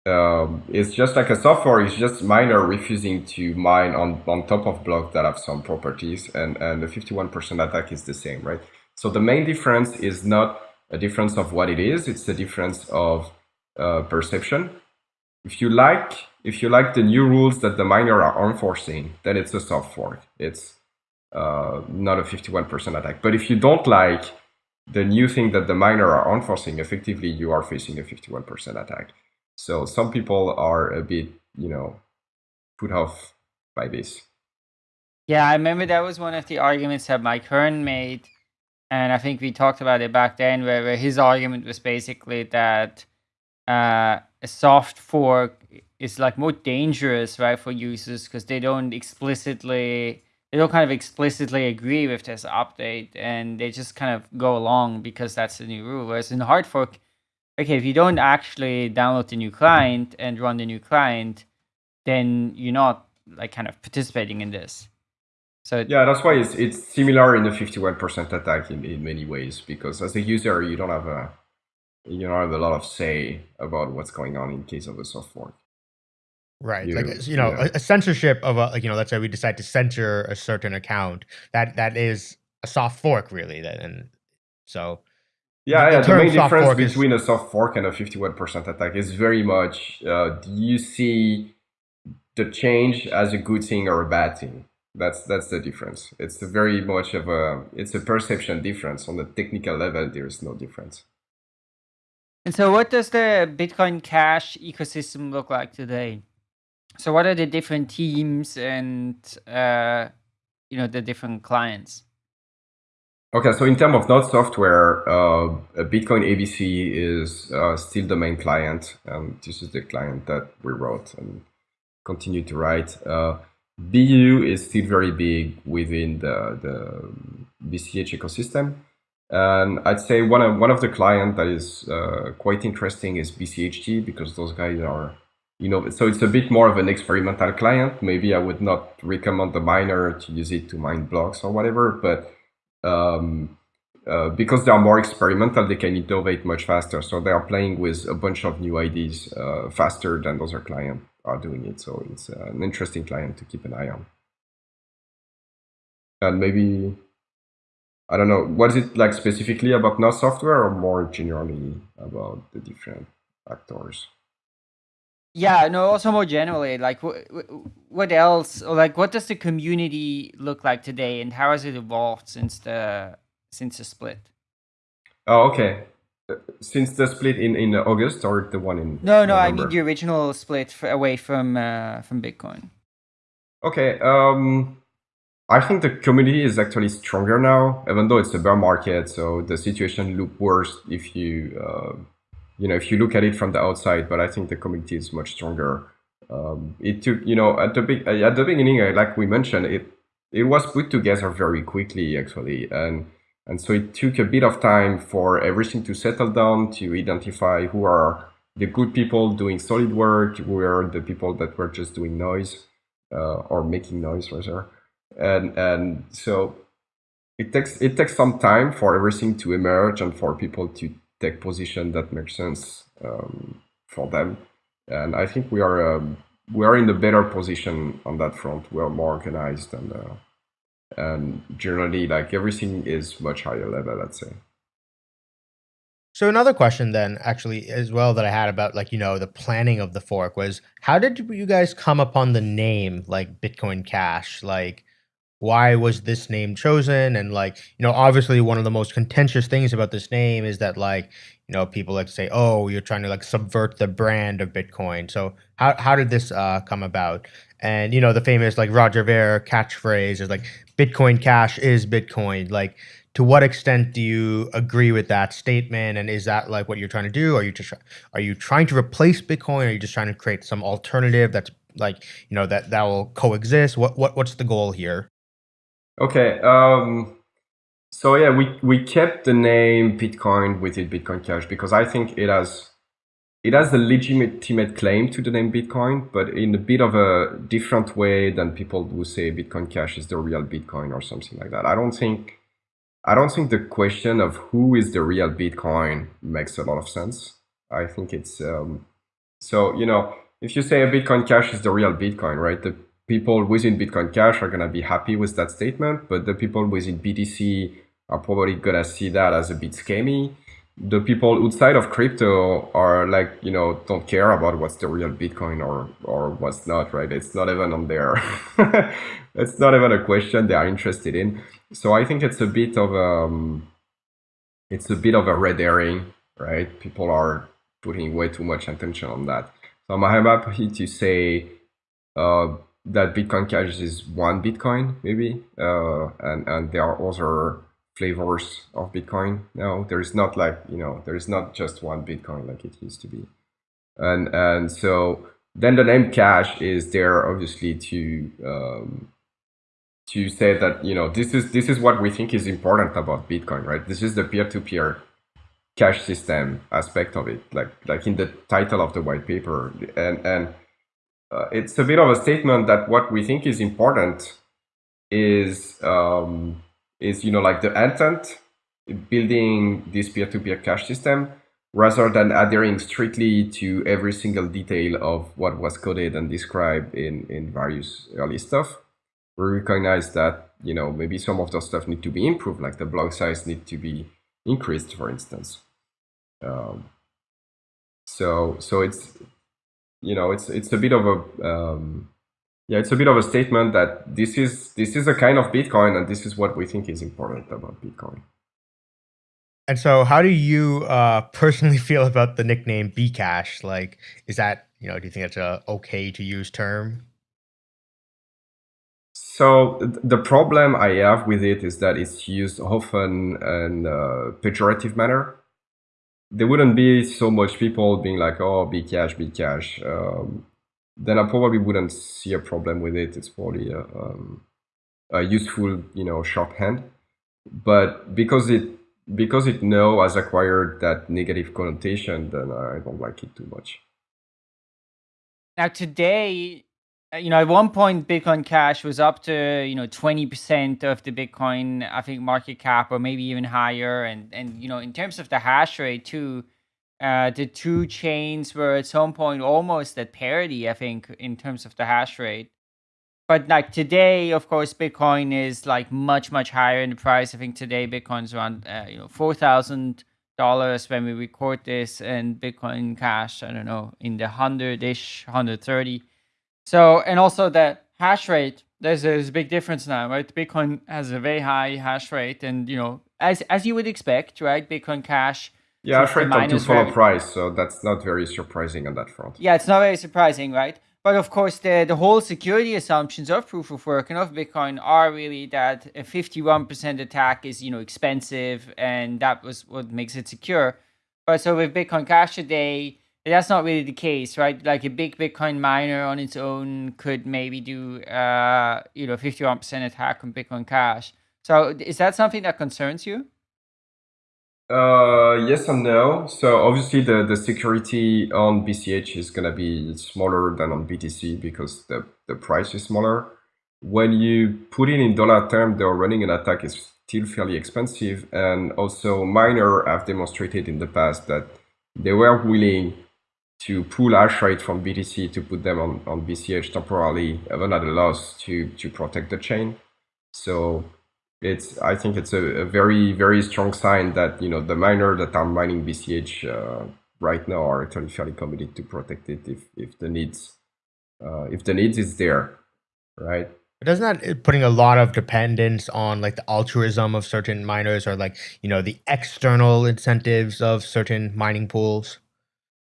Um, it's just like a software. is just miner refusing to mine on, on top of blocks that have some properties, and, and the 51% attack is the same, right? So the main difference is not a difference of what it is, it's a difference of uh, perception. If you like if you like the new rules that the miner are enforcing, then it's a soft fork. It's uh, not a 51% attack. But if you don't like the new thing that the miner are enforcing, effectively you are facing a 51% attack. So some people are a bit, you know, put off by this. Yeah, I remember that was one of the arguments that Mike Hearn made. And I think we talked about it back then, where, where his argument was basically that uh, a soft fork is like more dangerous, right, for users because they don't explicitly, they don't kind of explicitly agree with this update and they just kind of go along because that's the new rule. Whereas in hard fork, okay, if you don't actually download the new client and run the new client, then you're not like kind of participating in this. So yeah, that's why it's it's similar in the 51% attack in, in many ways because as a user you don't have a you don't have a lot of say about what's going on in case of a soft fork. Right, you, like you know, yeah. a, a, censorship of a like you know, let's say we decide to censor a certain account. That that is a soft fork, really. That and so yeah, yeah. The, the main difference between is, a soft fork and a 51% attack is very much uh, do you see the change as a good thing or a bad thing? That's that's the difference. It's very much of a it's a perception difference. On the technical level, there is no difference. And so, what does the Bitcoin Cash ecosystem look like today? So, what are the different teams and uh, you know the different clients? Okay, so in terms of node software, uh, Bitcoin ABC is uh, still the main client. Um, this is the client that we wrote and continue to write. Uh, BU is still very big within the, the BCH ecosystem. And I'd say one of, one of the clients that is uh, quite interesting is BCHD because those guys are, you know, so it's a bit more of an experimental client. Maybe I would not recommend the miner to use it to mine blocks or whatever, but um, uh, because they are more experimental, they can innovate much faster. So they are playing with a bunch of new ideas uh, faster than other clients are doing it. So it's uh, an interesting client to keep an eye on. And maybe, I don't know, what is it like specifically about Node software or more generally about the different actors? Yeah, no, also more generally, like what, what else, or like what does the community look like today and how has it evolved since the, since the split? Oh, okay since the split in in August or the one in no no November? I mean the original split away from uh, from Bitcoin. Okay, um, I think the community is actually stronger now, even though it's a bear market. So the situation look worse if you uh, you know if you look at it from the outside. But I think the community is much stronger. Um, it took you know at the at the beginning, like we mentioned, it it was put together very quickly actually and and so it took a bit of time for everything to settle down, to identify who are the good people doing solid work, who are the people that were just doing noise uh, or making noise rather. And, and so it takes, it takes some time for everything to emerge and for people to take position that makes sense um, for them. And I think we are, um, we are in a better position on that front. We are more organized and uh, and generally like everything is much higher level let's say so another question then actually as well that i had about like you know the planning of the fork was how did you guys come upon the name like bitcoin cash like why was this name chosen? And like you know obviously one of the most contentious things about this name is that like you know people like to say oh you're trying to like subvert the brand of bitcoin. So how, how did this uh, come about? And you know the famous like roger ver catchphrase is like bitcoin cash is bitcoin. Like to what extent do you agree with that statement? And is that like what you're trying to do? Are you just are you trying to replace bitcoin? Or are you just trying to create some alternative that's like you know that that will coexist? What, what what's the goal here okay um so yeah, we, we kept the name Bitcoin within Bitcoin Cash because I think it has it has a legitimate claim to the name Bitcoin, but in a bit of a different way than people who say Bitcoin Cash is the real Bitcoin or something like that. I don't think I don't think the question of who is the real Bitcoin makes a lot of sense. I think it's um, so you know if you say a Bitcoin Cash is the real Bitcoin, right? The people within Bitcoin Cash are gonna be happy with that statement, but the people within BTC are probably gonna see that as a bit scammy. The people outside of crypto are like, you know, don't care about what's the real Bitcoin or or what's not, right? It's not even on there. it's not even a question they are interested in. So I think it's a bit of um, it's a bit of a red herring, right? People are putting way too much attention on that. So I'm happy to say uh, that Bitcoin Cash is one Bitcoin, maybe, uh, and and there are other flavors of Bitcoin now. There is not like, you know, there is not just one Bitcoin like it used to be. And, and so then the name cash is there obviously to, um, to say that, you know, this is, this is what we think is important about Bitcoin, right? This is the peer-to-peer cash system aspect of it, like like in the title of the white paper, and and uh, it's a bit of a statement that what we think is important is um, is you know like the intent building this peer-to-peer cash system rather than adhering strictly to every single detail of what was coded and described in in various early stuff. We recognize that you know maybe some of the stuff need to be improved like the block size need to be increased for instance. Um, so so it's you know it's it's a bit of a um, yeah it's a bit of a statement that this is this is a kind of bitcoin and this is what we think is important about bitcoin. And so how do you uh, personally feel about the nickname bcash? Like is that you know do you think it's a okay to use term? So the problem I have with it is that it's used often in a pejorative manner. There wouldn't be so much people being like, "Oh, be cash, be cash." Um, then I probably wouldn't see a problem with it. It's probably a, um, a useful, you know, shorthand. But because it because it now has acquired that negative connotation, then I don't like it too much. Now today, you know, at one point, Bitcoin Cash was up to you know twenty percent of the Bitcoin, I think, market cap, or maybe even higher. And and you know, in terms of the hash rate too, uh, the two chains were at some point almost at parity, I think, in terms of the hash rate. But like today, of course, Bitcoin is like much much higher in the price. I think today Bitcoin's around uh, you know four thousand dollars when we record this, and Bitcoin Cash, I don't know, in the hundred ish, hundred thirty. So, and also that hash rate, there's, there's a big difference now, right? Bitcoin has a very high hash rate and, you know, as, as you would expect, right? Bitcoin Cash. Yeah, hash rate don't follow price, so that's not very surprising on that front. Yeah, it's not very surprising, right? But of course, the, the whole security assumptions of proof of work and of Bitcoin are really that a 51% attack is, you know, expensive and that was what makes it secure. But so with Bitcoin Cash today, that's not really the case, right? Like a big Bitcoin miner on its own could maybe do, uh, you know, 51% attack on Bitcoin Cash. So is that something that concerns you? Uh, yes and no. So obviously the, the security on BCH is going to be smaller than on BTC because the, the price is smaller. When you put it in dollar term, the running an attack is still fairly expensive. And also miner have demonstrated in the past that they were willing to pull rate from BTC to put them on, on BCH temporarily, even at a loss to, to protect the chain. So it's I think it's a, a very, very strong sign that, you know, the miner that are mining BCH uh, right now are actually fairly committed to protect it if, if the needs, uh, if the needs is there, right? doesn't that putting a lot of dependence on like the altruism of certain miners or like you know the external incentives of certain mining pools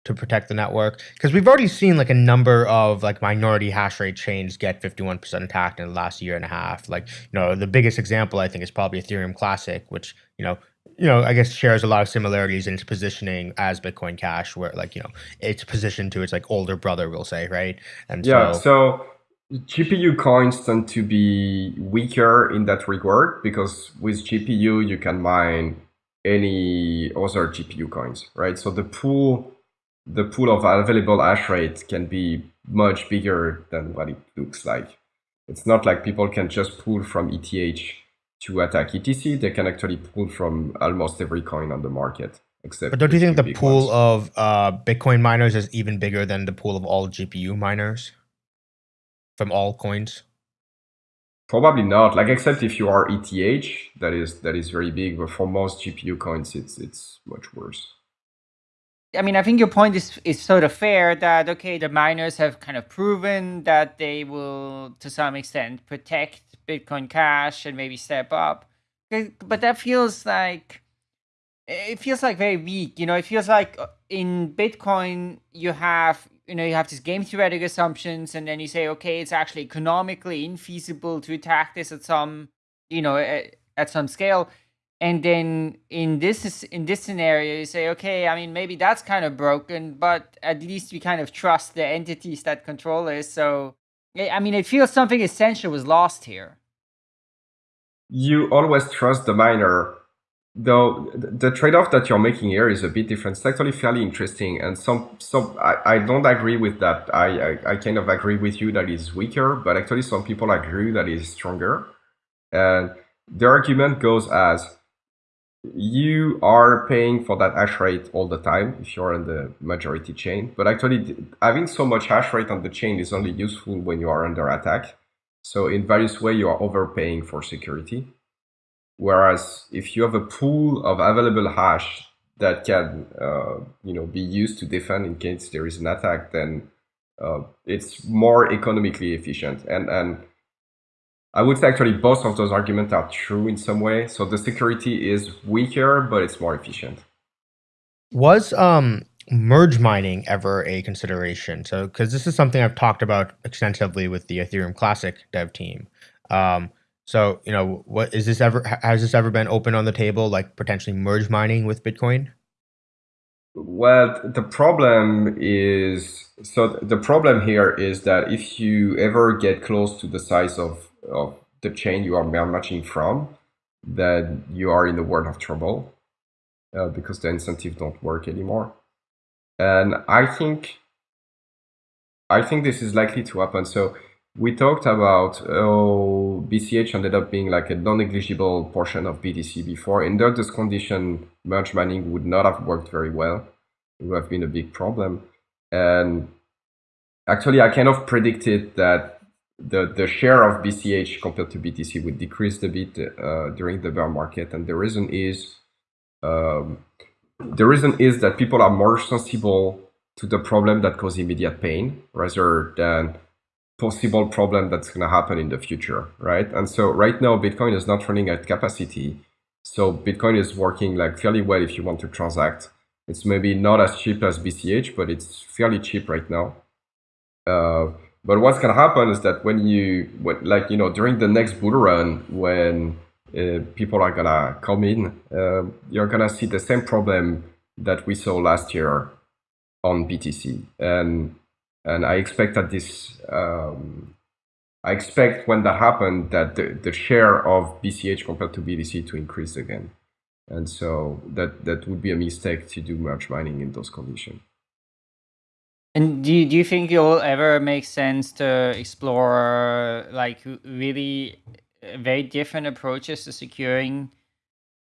to protect the network because we've already seen like a number of like minority hash rate chains get 51% attacked in the last year and a half like you know the biggest example i think is probably ethereum classic which you know you know i guess shares a lot of similarities in its positioning as bitcoin cash where like you know it's positioned to its like older brother we'll say right and yeah so, so GPU coins tend to be weaker in that regard because with GPU you can mine any other GPU coins, right? So the pool the pool of available hash rate can be much bigger than what it looks like. It's not like people can just pull from ETH to attack ETC. They can actually pull from almost every coin on the market. Except but don't you think the pool ones. of uh, Bitcoin miners is even bigger than the pool of all GPU miners from all coins? Probably not. Like except if you are ETH, that is that is very big. But for most GPU coins, it's it's much worse. I mean, I think your point is is sort of fair that okay, the miners have kind of proven that they will, to some extent, protect Bitcoin Cash and maybe step up, but that feels like it feels like very weak. You know, it feels like uh, in Bitcoin you have you know you have these game theoretic assumptions, and then you say okay, it's actually economically infeasible to attack this at some you know at, at some scale and then in this in this scenario you say okay i mean maybe that's kind of broken but at least we kind of trust the entities that control it so i mean it feels something essential was lost here you always trust the miner though the trade-off that you're making here is a bit different. It's actually fairly interesting, and some some I, I don't agree with that. I, I, I kind of agree with you that it's weaker, but actually some people agree that it's stronger. And the argument goes as you are paying for that hash rate all the time if you're on the majority chain. But actually, having so much hash rate on the chain is only useful when you are under attack. So in various ways, you are overpaying for security. Whereas if you have a pool of available hash that can, uh, you know, be used to defend in case there is an attack, then uh, it's more economically efficient. And and I would say actually both of those arguments are true in some way. So the security is weaker, but it's more efficient. Was um merge mining ever a consideration? So because this is something I've talked about extensively with the Ethereum Classic dev team. Um, so you know, what is this ever? Has this ever been open on the table, like potentially merge mining with Bitcoin? Well, the problem is so the problem here is that if you ever get close to the size of, of the chain you are matching from, then you are in the world of trouble uh, because the incentives don't work anymore. And I think I think this is likely to happen. So we talked about oh, BCH ended up being like a non-negligible portion of BTC before. Under this condition, merge mining would not have worked very well. It would have been a big problem. And actually, I kind of predicted that the, the share of BCH compared to BTC would decrease a bit uh, during the bear market. And the reason is um, the reason is that people are more sensible to the problem that cause immediate pain rather than possible problem that's going to happen in the future, right? And so right now, Bitcoin is not running at capacity. So Bitcoin is working like fairly well if you want to transact. It's maybe not as cheap as BCH, but it's fairly cheap right now. Uh, but what's going to happen is that when you, when, like, you know, during the next bull run, when uh, people are going to come in, uh, you're going to see the same problem that we saw last year on BTC. And and I expect that this, um, I expect when that happened that the, the share of BCH compared to BTC to increase again. And so that, that would be a mistake to do merge mining in those conditions. And do you, do you think it will ever make sense to explore like really uh, very different approaches to securing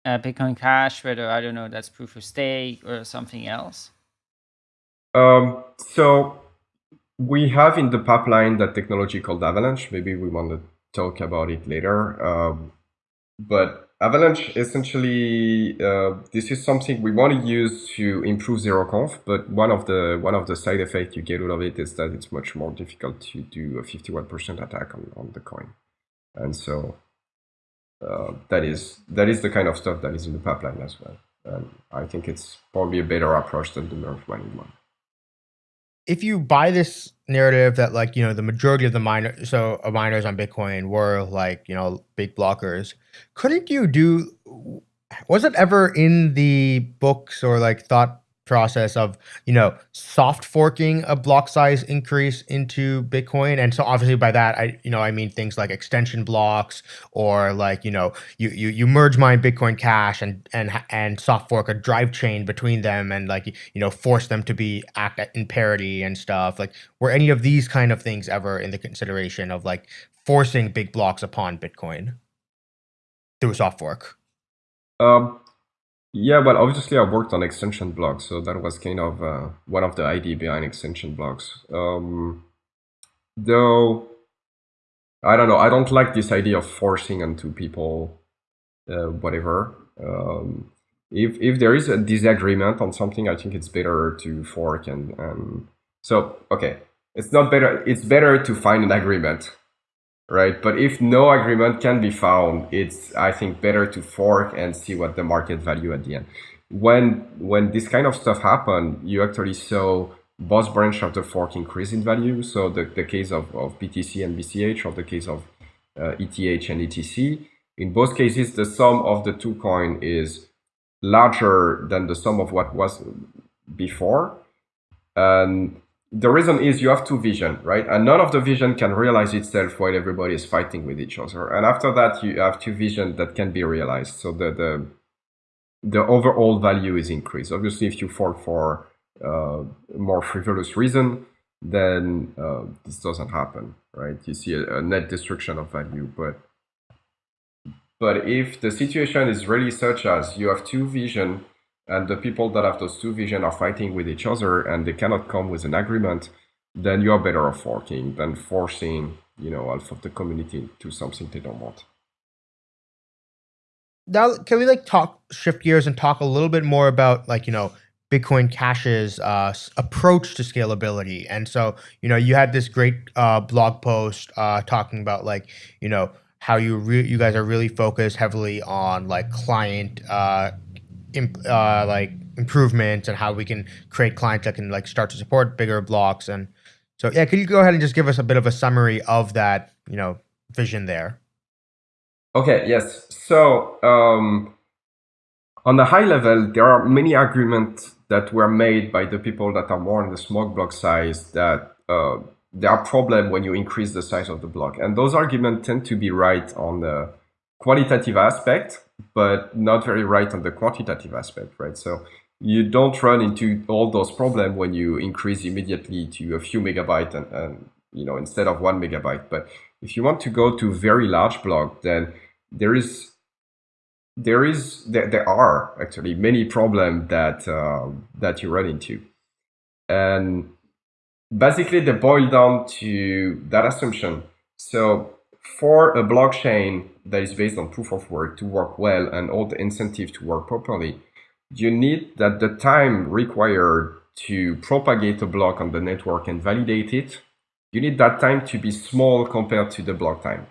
uh, Bitcoin Cash, whether, I don't know, that's proof of stake or something else? Um, so we have in the pipeline that technology called Avalanche. Maybe we want to talk about it later. Um, but Avalanche essentially, uh, this is something we want to use to improve ZeroConf. But one of the one of the side effects you get out of it is that it's much more difficult to do a 51% attack on, on the coin. And so uh, that is that is the kind of stuff that is in the pipeline as well. And I think it's probably a better approach than the merge mining one if you buy this narrative that like you know the majority of the miner so uh, miners on bitcoin were like you know big blockers couldn't you do was it ever in the books or like thought process of you know soft forking a block size increase into bitcoin. And so obviously by that i you know i mean things like extension blocks or like you know you you, you merge mine bitcoin cash and and and soft fork a drive chain between them and like you know force them to be act in parity and stuff. Like were any of these kind of things ever in the consideration of like forcing big blocks upon bitcoin through soft fork? Um yeah, well, obviously I worked on extension blocks, so that was kind of uh, one of the idea behind extension blocks. Um, though, I don't know, I don't like this idea of forcing onto people uh, whatever. Um, if if there is a disagreement on something, I think it's better to fork and and so okay, it's not better. It's better to find an agreement right? But if no agreement can be found, it's I think better to fork and see what the market value at the end. When when this kind of stuff happened, you actually saw both branch of the fork increase in value. So the, the case of, of BTC and BCH or the case of uh, ETH and ETC. In both cases, the sum of the two coin is larger than the sum of what was before. And the reason is you have two vision, right? And none of the vision can realize itself while everybody is fighting with each other. And after that, you have two vision that can be realized. So the, the the overall value is increased. Obviously, if you fall for uh, more frivolous reason, then uh, this doesn't happen, right? You see a, a, net destruction of value, but but if the situation is really such as you have two vision and the people that have those two vision are fighting with each other and they cannot come with an agreement, then you are better off forking than forcing, you know, half of the community to something they don't want. Now, can we like talk shift gears and talk a little bit more about like you know Bitcoin Cash's uh, approach to scalability? And so you know you had this great uh, blog post uh, talking about like you know how you you guys are really focused heavily on like client uh, like improvements and how we can create clients that can like start to support bigger blocks and so yeah could you go ahead and just give us a bit of a summary of that you know vision there okay yes so um, on the high level there are many agreements that were made by the people that are more in the small block size that uh, there are problems when you increase the size of the block. And those arguments tend to be right on the qualitative aspect, but not very right on the quantitative aspect, right? So you don't run into all those problems when you increase immediately to a few megabytes and, and you know instead of one megabyte. But if you want to go to very large block, then there is there is there, there are actually many problems that uh, that you run into, and basically they boil down to that assumption. So for a blockchain that is based on proof of work to work well and all the incentive to work properly, you need that the time required to propagate a block on the network and validate it, you need that time to be small compared to the block time.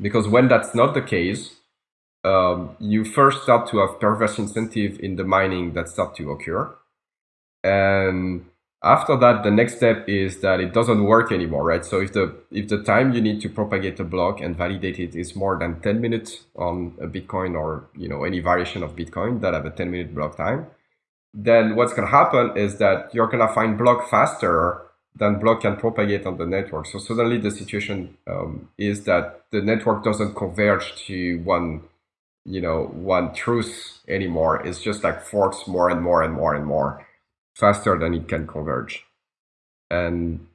Because when that's not the case, um, you first start to have perverse incentive in the mining that start to occur. And after that, the next step is that it doesn't work anymore, right? So if the if the time you need to propagate a block and validate it is more than 10 minutes on a Bitcoin or you know any variation of Bitcoin that have a 10 minute block time, then what's gonna happen is that you're gonna find block faster than block can propagate on the network. So suddenly the situation um, is that the network doesn't converge to one, you know, one truth anymore. It's just like forks more and more and more and more faster than it can converge. And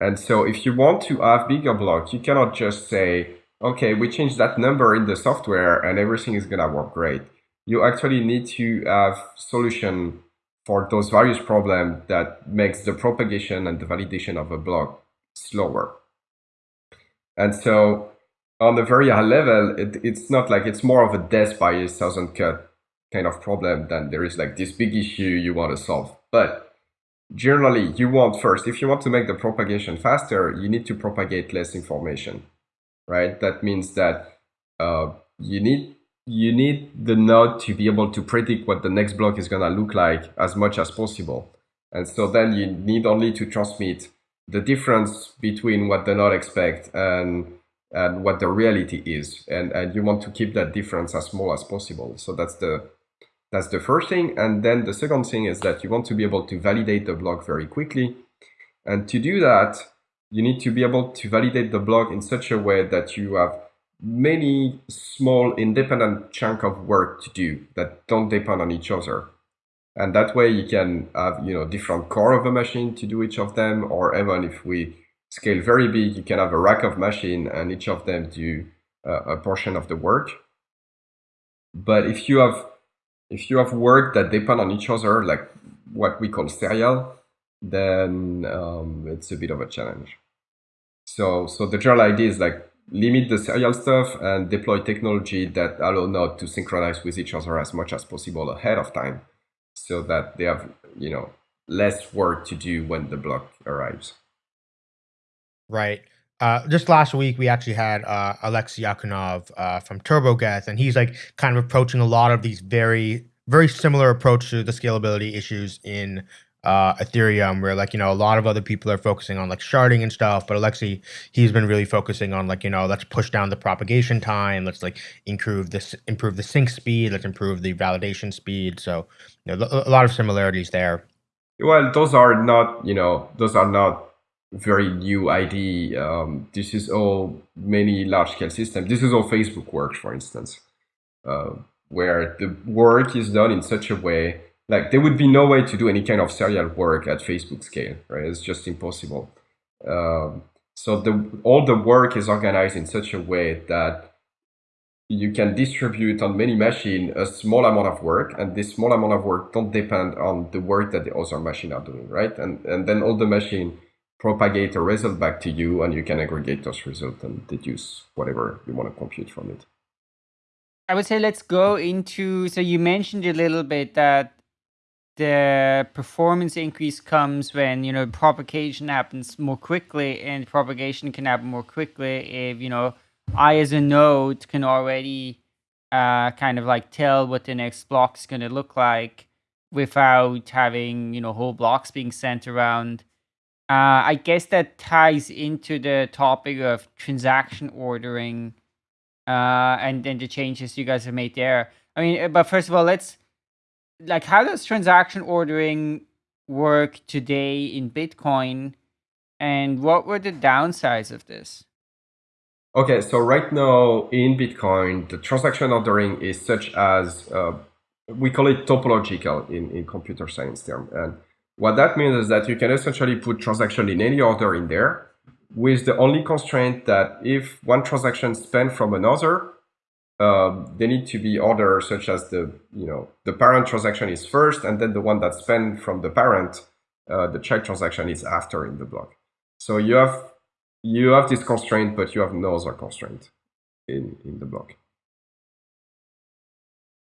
and so if you want to have bigger blocks, you cannot just say, okay, we change that number in the software and everything is gonna work great. You actually need to have solution for those various problems that makes the propagation and the validation of a block slower. And so on the very high level, it, it's not like it's more of a death by a thousand cut kind of problem, then there is like this big issue you want to solve. But generally, you want first, if you want to make the propagation faster, you need to propagate less information, right? That means that uh, you need you need the node to be able to predict what the next block is going to look like as much as possible. And so then you need only to transmit the difference between what the node expects and and what the reality is. And, and you want to keep that difference as small as possible. So that's the that's the first thing. And then the second thing is that you want to be able to validate the block very quickly. And to do that, you need to be able to validate the block in such a way that you have many small independent chunk of work to do that don't depend on each other. And that way you can have, you know, different core of a machine to do each of them, or even if we scale very big, you can have a rack of machine and each of them do uh, a portion of the work. But if you have if you have work that depend on each other, like what we call serial, then um, it's a bit of a challenge. So, so the general idea is like limit the serial stuff and deploy technology that allow nodes to synchronize with each other as much as possible ahead of time, so that they have you know less work to do when the block arrives. Right. Uh, just last week, we actually had uh, Alexei Akhunov uh, from TurboGeth, and he's like kind of approaching a lot of these very, very similar approach to the scalability issues in uh, Ethereum, where like you know a lot of other people are focusing on like sharding and stuff, but Alexei he's been really focusing on like you know let's push down the propagation time, let's like improve this, improve the sync speed, let's improve the validation speed. So you know a lot of similarities there. Well, those are not you know those are not very new idea. Um, this is all many large scale systems. This is all Facebook works, for instance. Uh, where the work is done in such a way like there would be no way to do any kind of serial work at Facebook scale, right? It's just impossible. Um, so the all the work is organized in such a way that you can distribute on many machines a small amount of work, and this small amount of work don't depend on the work that the other machine are doing, right? And and then all the machine propagate a result back to you, and you can aggregate those results and deduce whatever you want to compute from it. I would say let's go into. So you mentioned a little bit that the performance increase comes when you know propagation happens more quickly, and propagation can happen more quickly if you know I as a node can already uh, kind of like tell what the next block is going to look like without having you know whole blocks being sent around. Uh, I guess that ties into the topic of transaction ordering uh, and then the changes you guys have made there. I mean, but first of all, let's like how does transaction ordering work today in Bitcoin, and what were the downsides of this? Okay, so right now in Bitcoin, the transaction ordering is such as uh, we call it topological in, in computer science term. And what that means is that you can essentially put transaction in any order in there with the only constraint that if one transaction spent from another, um, they need to be ordered such as the you know the parent transaction is first and then the one that's spent from the parent uh, the child transaction is after in the block. So you have you have this constraint but you have no other constraint in in the block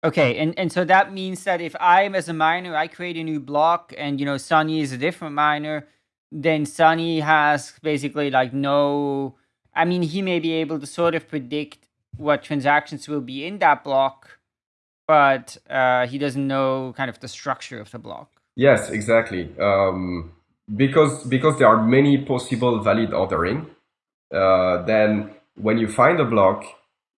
okay and and so that means that if i'm as a miner i create a new block and you know sunny is a different miner then sunny has basically like no i mean he may be able to sort of predict what transactions will be in that block, but uh, he doesn't know kind of the structure of the block. Yes, exactly. Um, because because there are many possible valid ordering, uh, then when you find a block,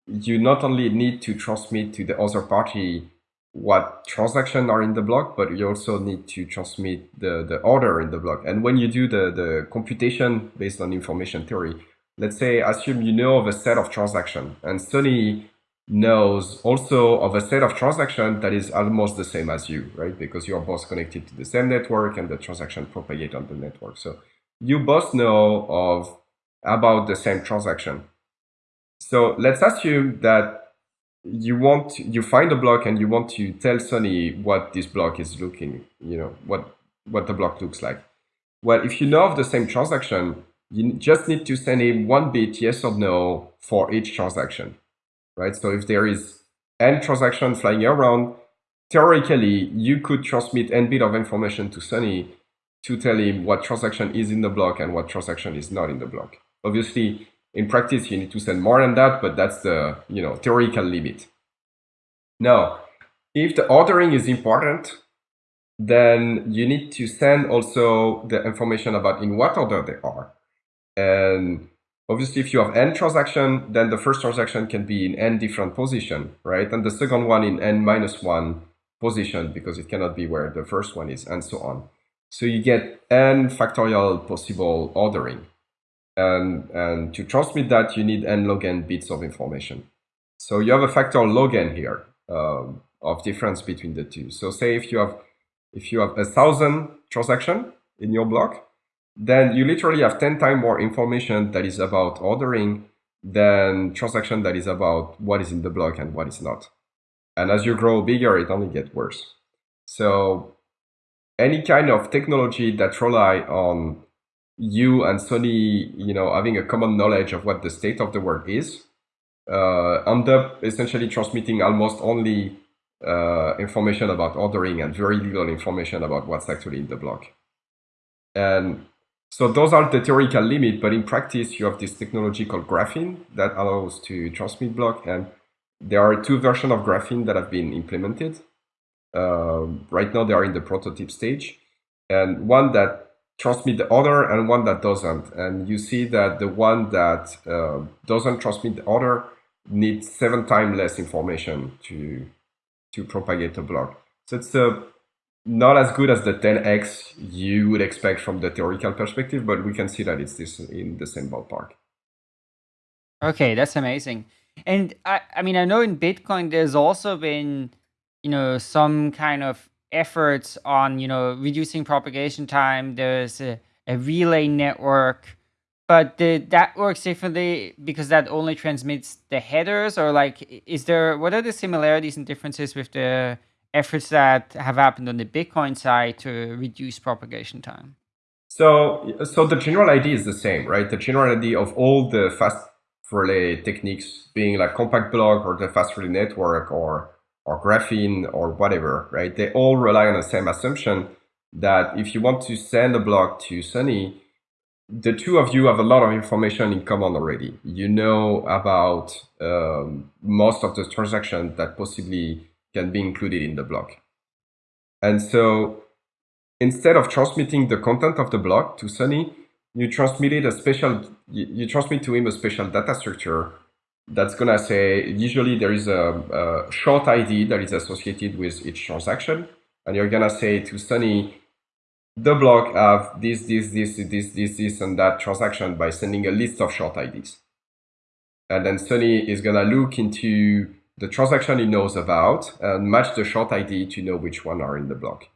you not only need to transmit to the other party what transactions are in the block, but you also need to transmit the, the order in the block. And when you do the, the computation based on information theory, let's say, assume you know of a set of transaction and Sunny knows also of a set of transaction that is almost the same as you, right? Because you're both connected to the same network and the transaction propagate on the network. So you both know of about the same transaction. So let's assume that you want you find a block and you want to tell Sunny what this block is looking, you know, what what the block looks like. Well, if you know of the same transaction, you just need to send him one bit yes or no for each transaction, right? So if there is n transaction flying around, theoretically, you could transmit n bit of information to Sunny to tell him what transaction is in the block and what transaction is not in the block. Obviously, in practice, you need to send more than that, but that's the you know theoretical limit. Now, if the ordering is important, then you need to send also the information about in what order they are. And obviously, if you have n transaction, then the first transaction can be in n different position, right? And the second one in n minus one position because it cannot be where the first one is, and so on. So you get n factorial possible ordering. And, and to transmit that, you need n log n bits of information. So you have a factor log n here um, of difference between the two. So say if you have if you have a thousand transaction in your block, then you literally have 10 times more information that is about ordering than transaction that is about what is in the block and what is not. And as you grow bigger, it only gets worse. So any kind of technology that rely on you and Sunny, you know, having a common knowledge of what the state of the world is, uh, end up essentially transmitting almost only uh, information about ordering and very little information about what's actually in the block. And so those are the theoretical limit, but in practice, you have this technology called graphene that allows to transmit block. And there are two versions of graphene that have been implemented. Uh, right now, they are in the prototype stage. And one that transmit the order and one that doesn't. And you see that the one that uh, doesn't transmit the order needs seven times less information to, to propagate a block. So it's a not as good as the 10x you would expect from the theoretical perspective, but we can see that it's this in the same ballpark. Okay, that's amazing. And I, I mean, I know in Bitcoin there's also been, you know, some kind of efforts on, you know, reducing propagation time. There's a, a relay network, but the, that works differently because that only transmits the headers or like, is there, what are the similarities and differences with the efforts that have happened on the Bitcoin side to reduce propagation time? So, so the general idea is the same, right? The general idea of all the fast relay techniques being like compact block or the fast relay network or or graphene or whatever, right? They all rely on the same assumption that if you want to send a block to Sunny, the two of you have a lot of information in common already. You know about um, most of the transactions that possibly can be included in the block. And so instead of transmitting the content of the block to Sunny, you transmitted a special, you, you transmit to him a special data structure that's gonna say, usually there is a, a, short ID that is associated with each transaction. And you're gonna say to Sunny, the block of this, this, this, this, this, this, and that transaction by sending a list of short IDs. And then Sunny is gonna look into the transaction he knows about and match the short ID to know which one are in the block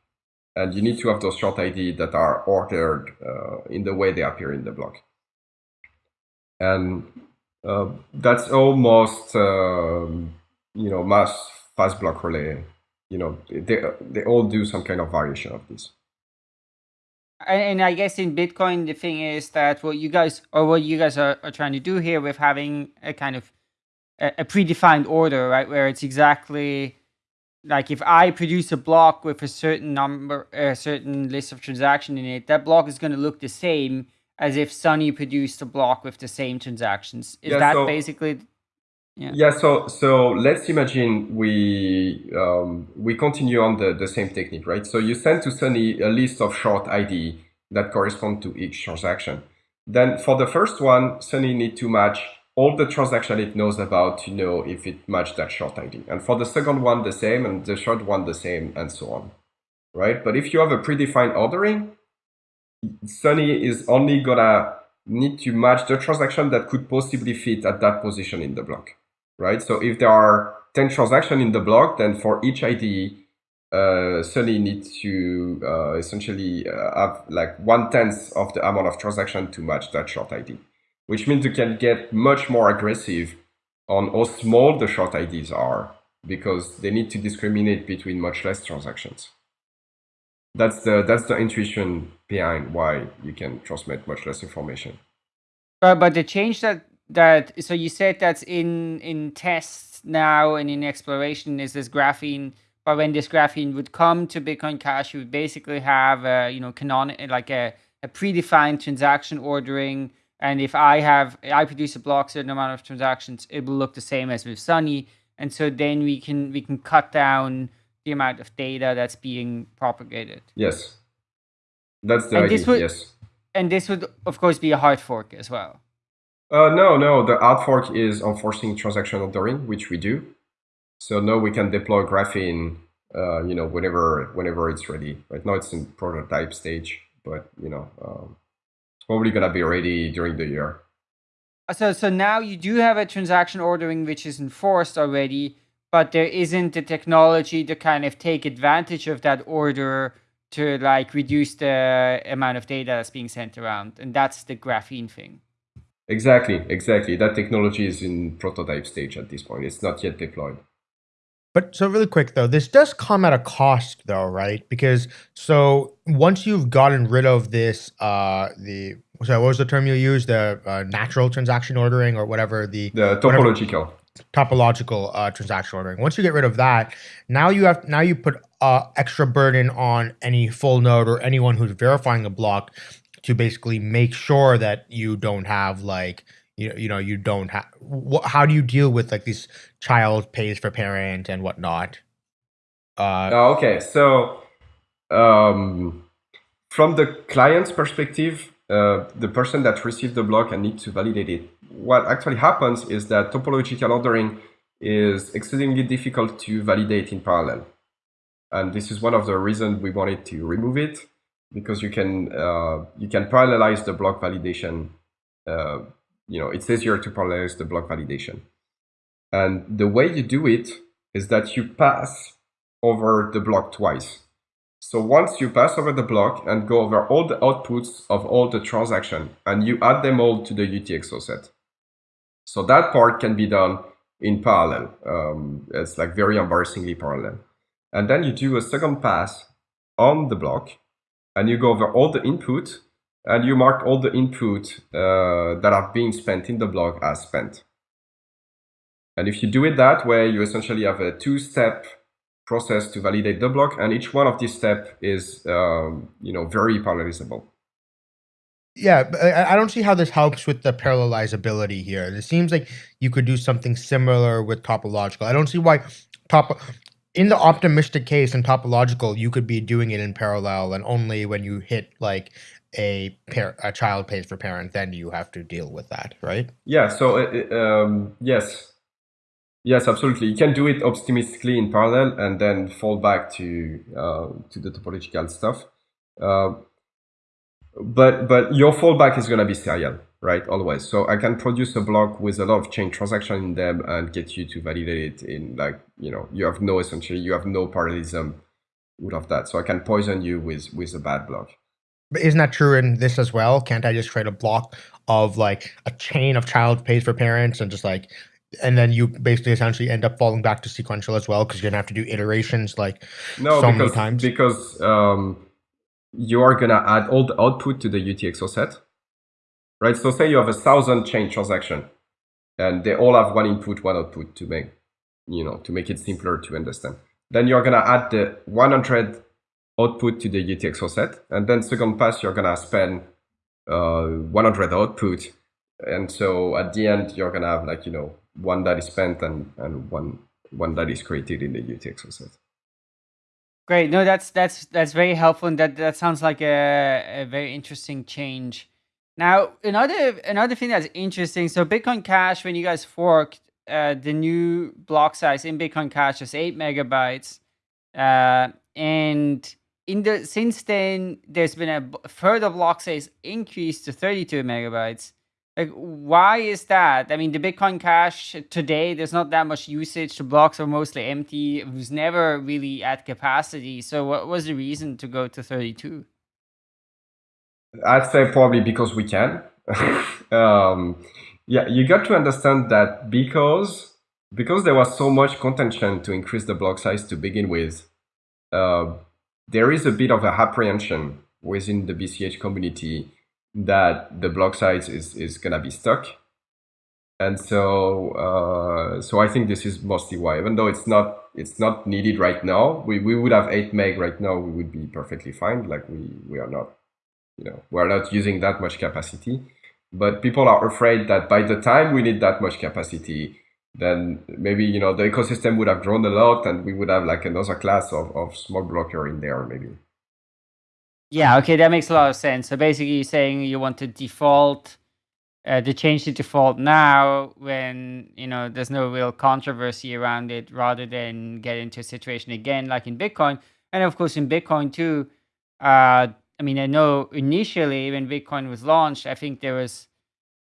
and you need to have those short ID that are ordered uh, in the way they appear in the block. And uh, that's almost, um, you know, mass fast block relay. You know, they, they all do some kind of variation of this. And I guess in Bitcoin, the thing is that what you guys, or what you guys are, are trying to do here with having a kind of a, a predefined order, right, where it's exactly like if I produce a block with a certain number, a certain list of transaction in it, that block is going to look the same as if Sunny produced a block with the same transactions. Is yeah, that so, basically? Yeah. Yeah. So so let's imagine we um, we continue on the the same technique, right? So you send to Sunny a list of short ID that correspond to each transaction. Then for the first one, Sunny need to match all the transaction it knows about to know if it matched that short ID. And for the second one, the same, and the short one, the same, and so on, right? But if you have a predefined ordering, Sunny is only gonna need to match the transaction that could possibly fit at that position in the block, right? So if there are 10 transactions in the block, then for each ID, uh, needs to uh, essentially uh, have like one tenth of the amount of transaction to match that short ID which means you can get much more aggressive on how small the short IDs are because they need to discriminate between much less transactions. That's the that's the intuition behind why you can transmit much less information. But but the change that that so you said that's in in tests now and in exploration is this graphene. But when this graphene would come to Bitcoin Cash, you would basically have a you know canon like a, a predefined transaction ordering and if I have, I produce a block certain amount of transactions, it will look the same as with Sunny. And so then we can we can cut down the amount of data that's being propagated. Yes, that's the and idea. Would, yes, and this would of course be a hard fork as well. Uh, no, no. The hard fork is enforcing transaction ordering, which we do. So now we can deploy graphene, uh, you know, whenever whenever it's ready. Right now it's in prototype stage, but you know, um, probably going to be ready during the year. So, so now you do have a transaction ordering which is enforced already, but there isn't the technology to kind of take advantage of that order to like reduce the amount of data that's being sent around. And that's the graphene thing. Exactly, exactly. That technology is in prototype stage at this point. It's not yet deployed. But so really quick though, this does come at a cost though, right? Because so once you've gotten rid of this, uh, the so what was the term you used? The uh, natural transaction ordering or whatever the the topological whatever, topological uh, transaction ordering. Once you get rid of that, now you have now you put uh, extra burden on any full node or anyone who's verifying a block to basically make sure that you don't have like you, you know you don't have how do you deal with like this child pays for parent and whatnot uh, oh, okay so um, from the client's perspective uh, the person that received the block and need to validate it what actually happens is that topological ordering is exceedingly difficult to validate in parallel and this is one of the reasons we wanted to remove it because you can uh, you can parallelize the block validation uh, you know, it's easier to parallelize the block validation. And the way you do it is that you pass over the block twice. So once you pass over the block and go over all the outputs of all the transaction and you add them all to the UTXO set. So that part can be done in parallel. Um, it's like very embarrassingly parallel. And then you do a second pass on the block and you go over all the input and you mark all the input uh, that are being spent in the block as spent. And if you do it that way, you essentially have a two-step process to validate the block, and each one of these steps is, um, you know, very parallelizable. Yeah, I don't see how this helps with the parallelizability here. It seems like you could do something similar with topological. I don't see why top in the optimistic case in topological you could be doing it in parallel and only when you hit like a a child pays for parent then you have to deal with that, right? Yeah, so uh, um, yes. Yes, absolutely. You can do it optimistically in parallel and then fall back to uh, to the topological stuff. Uh, but but your fallback is going to be serial, right? Always. So I can produce a block with a lot of chain transaction in them and get you to validate it in like you know you have no essentially you have no parallelism out of that. So I can poison you with with a bad block. But isn't that true in this as well? Can't I just create a block of like a chain of child pays for parents and just like and then you basically essentially end up falling back to sequential as well because you're gonna have to do iterations like no, so because, many times. Because um, you are gonna add all the output to the UTXO set, right? So say you have a thousand chain transaction, and they all have one input, one output to make, you know, to make it simpler to understand. Then you're gonna add the 100 output to the UTXO set, and then second pass you're gonna spend uh, 100 output, and so at the end you're gonna have like you know one that is spent and and one one that is created in the UTXO set. Great. No, that's that's that's very helpful, and that that sounds like a, a very interesting change. Now, another another thing that's interesting. So, Bitcoin Cash, when you guys forked, uh, the new block size in Bitcoin Cash is eight megabytes, uh, and in the since then, there's been a further block size increase to thirty two megabytes. Like, why is that? I mean, the Bitcoin Cash today, there's not that much usage. The blocks are mostly empty. It was never really at capacity. So, what was the reason to go to 32? I'd say probably because we can. um, yeah, you got to understand that because because there was so much contention to increase the block size to begin with, uh, there is a bit of a apprehension within the BCH community that the block size is is gonna be stuck. And so uh, so I think this is mostly why. Even though it's not it's not needed right now we, we would have 8 meg right now we would be perfectly fine. Like we we are not you know we're not using that much capacity. But people are afraid that by the time we need that much capacity then maybe you know the ecosystem would have grown a lot and we would have like another class of, of small blocker in there maybe yeah, okay, that makes a lot of sense. So basically, you're saying you want to default, uh, to change the default now when you know there's no real controversy around it, rather than get into a situation again like in Bitcoin, and of course in Bitcoin too. Uh, I mean, I know initially when Bitcoin was launched, I think there was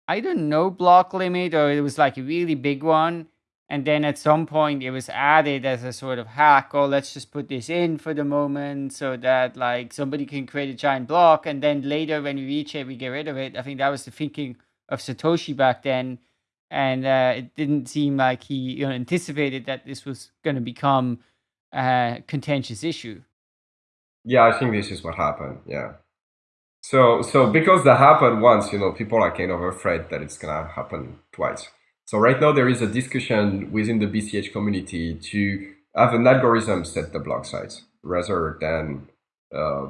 I don't know, block limit or it was like a really big one and then at some point it was added as a sort of hack oh let's just put this in for the moment so that like somebody can create a giant block. And then later when we reach it we get rid of it. I think that was the thinking of satoshi back then. And uh, it didn't seem like he you know, anticipated that this was going to become a contentious issue. Yeah i think this is what happened. Yeah. So so because that happened once you know people are kind of afraid that it's going to happen twice so right now there is a discussion within the BCH community to have an algorithm set the block size rather than uh,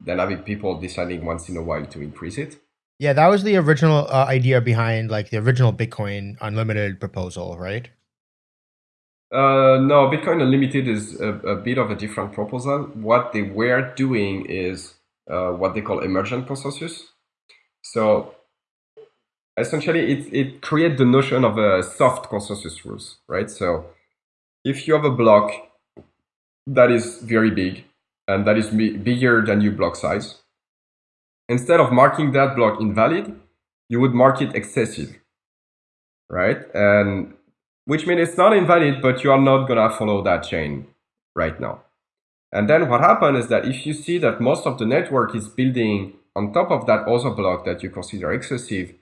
than having people deciding once in a while to increase it. Yeah, that was the original uh, idea behind like the original Bitcoin Unlimited proposal, right? Uh, no, Bitcoin Unlimited is a, a, bit of a different proposal. What they were doing is uh, what they call emergent consensus. So essentially it, it creates the notion of a soft consensus rules, right? So if you have a block that is very big and that is bigger than your block size, instead of marking that block invalid, you would mark it excessive, right? And which means it's not invalid, but you are not gonna follow that chain right now. And then what happens is that if you see that most of the network is building on top of that other block that you consider excessive,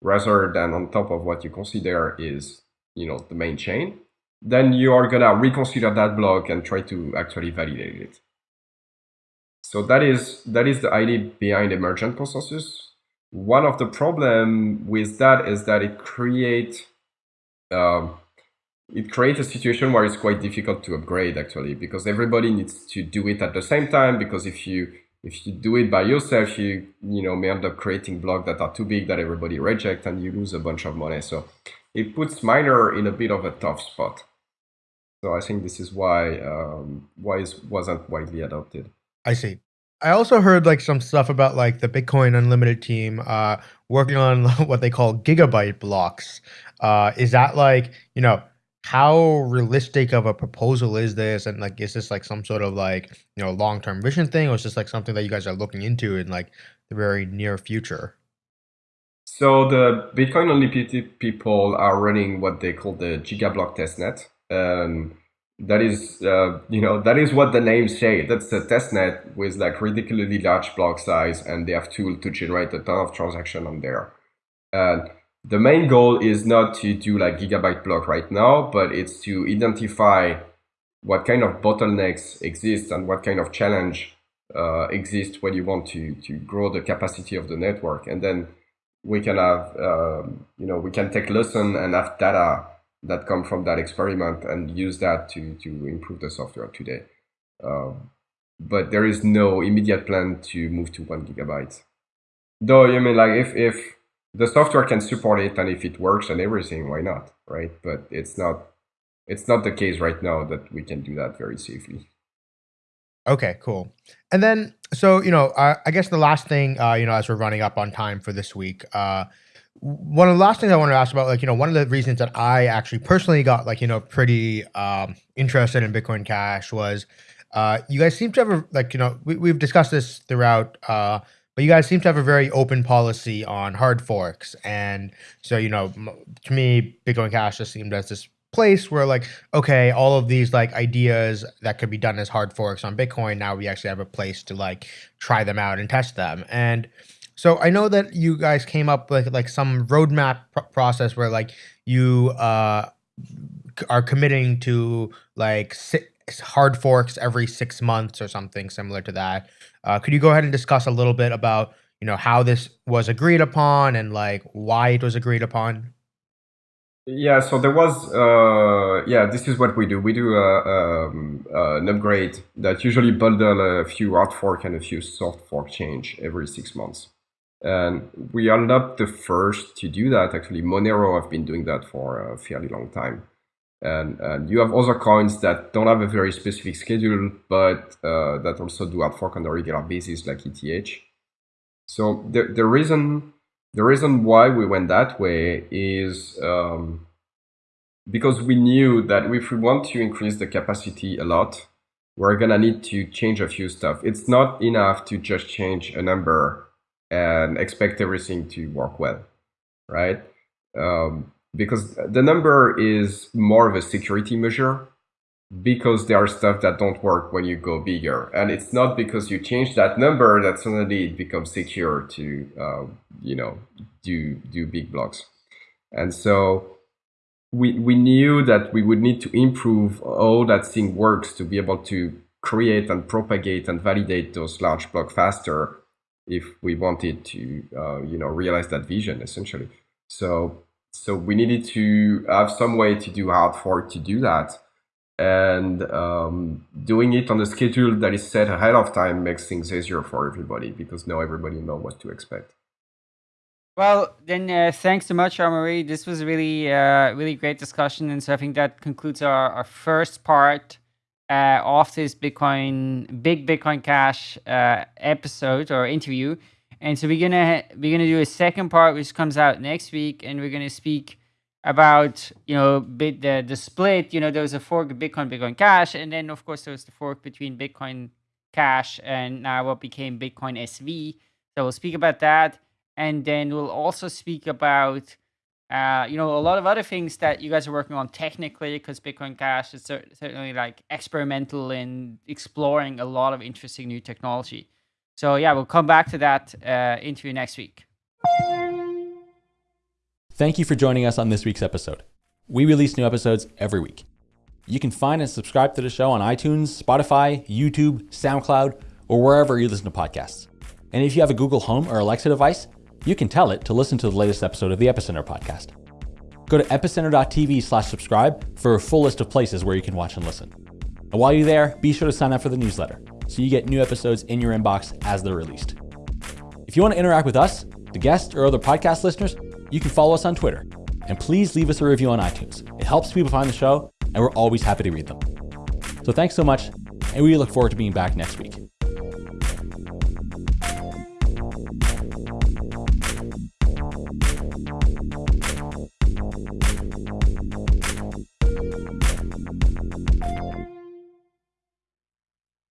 rather than on top of what you consider is, you know, the main chain, then you are gonna reconsider that block and try to actually validate it. So that is that is the idea behind emergent consensus. One of the problem with that is that it create um, it creates a situation where it's quite difficult to upgrade actually because everybody needs to do it at the same time because if you if you do it by yourself you you know may end up creating blocks that are too big that everybody reject and you lose a bunch of money so it puts miner in a bit of a tough spot so i think this is why um, why it wasn't widely adopted I see. I also heard like some stuff about like the Bitcoin Unlimited team uh, working on what they call gigabyte blocks. Uh, is that like you know how realistic of a proposal is this? And like is this like some sort of like you know long-term vision thing or is this like something that you guys are looking into in like the very near future? So the bitcoin unlimited people are running what they call the gigablock testnet. And that is uh, you know that is what the names say. That's a testnet with like ridiculously large block size and they have tool to generate a ton of transaction on there. And the main goal is not to do like gigabyte block right now, but it's to identify what kind of bottlenecks exist and what kind of challenge uh, exists when you want to to grow the capacity of the network, and then we can have um, you know we can take lesson and have data that come from that experiment and use that to to improve the software today. Um, but there is no immediate plan to move to one gigabyte. Though you mean like if if the software can support it and if it works and everything why not right? But it's not it's not the case right now that we can do that very safely. Okay cool. And then so you know i guess the last thing uh, you know as we're running up on time for this week uh, one of the last things i want to ask about like you know one of the reasons that i actually personally got like you know pretty um, interested in bitcoin cash was uh, you guys seem to have a, like you know we, we've discussed this throughout uh, but you guys seem to have a very open policy on hard forks. And so, you know, to me, Bitcoin Cash just seemed as this place where like okay all of these like ideas that could be done as hard forks on bitcoin now we actually have a place to like try them out and test them and so i know that you guys came up with like some roadmap pr- process where like you uh are committing to like hard forks every six months or something similar to that uh, could you go ahead and discuss a little bit about you know how this was agreed upon and like why it was agreed upon? Yeah, so there was uh, yeah, this is what we do. We do a, um, uh, an upgrade that usually bundle a few hard fork and a few soft fork change every six months. And we are not the first to do that. Actually, Monero have been doing that for a fairly long time and, and you have other coins that don't have a very specific schedule, but uh, that also do hard fork on a regular basis, like ETH. So the the reason the reason why we went that way is um, because we knew that if we want to increase the capacity a lot, we're gonna need to change a few stuff. It's not enough to just change a number and expect everything to work well, right? Um, because the number is more of a security measure because there are stuff that don't work when you go bigger. And it's not because you change that number that suddenly it becomes secure to uh, you know do do big blocks. And so we we knew that we would need to improve how that thing works to be able to create and propagate and validate those large blocks faster if we wanted to uh, you know realize that vision essentially. So so we needed to have some way to do hard fork to do that. And um, doing it on a schedule that is set ahead of time makes things easier for everybody because now everybody know what to expect. Well then uh, thanks so much Amaury. this was really uh, really great discussion. And so i think that concludes our, our first part uh, of this bitcoin big bitcoin cash uh, episode or interview and so we're gonna we're gonna do a second part which comes out next week, and we're gonna speak about you know bit the the split. You know, there was a fork Bitcoin, Bitcoin Cash, and then of course there was the fork between Bitcoin Cash and now what became Bitcoin SV. So we'll speak about that, and then we'll also speak about uh, you know, a lot of other things that you guys are working on technically, because Bitcoin Cash is cer- certainly like experimental in exploring a lot of interesting new technology. So yeah, we'll come back to that uh, interview next week. Thank you for joining us on this week's episode. We release new episodes every week. You can find and subscribe to the show on iTunes, Spotify, YouTube, SoundCloud, or wherever you listen to podcasts. And if you have a Google Home or Alexa device, you can tell it to listen to the latest episode of the Epicenter podcast. Go to epicenter.tv slash subscribe for a full list of places where you can watch and listen. And while you're there, be sure to sign up for the newsletter so you get new episodes in your inbox as they're released. If you want to interact with us, the guests, or other podcast listeners, you can follow us on Twitter. And please leave us a review on iTunes. It helps people find the show, and we're always happy to read them. So thanks so much, and we look forward to being back next week.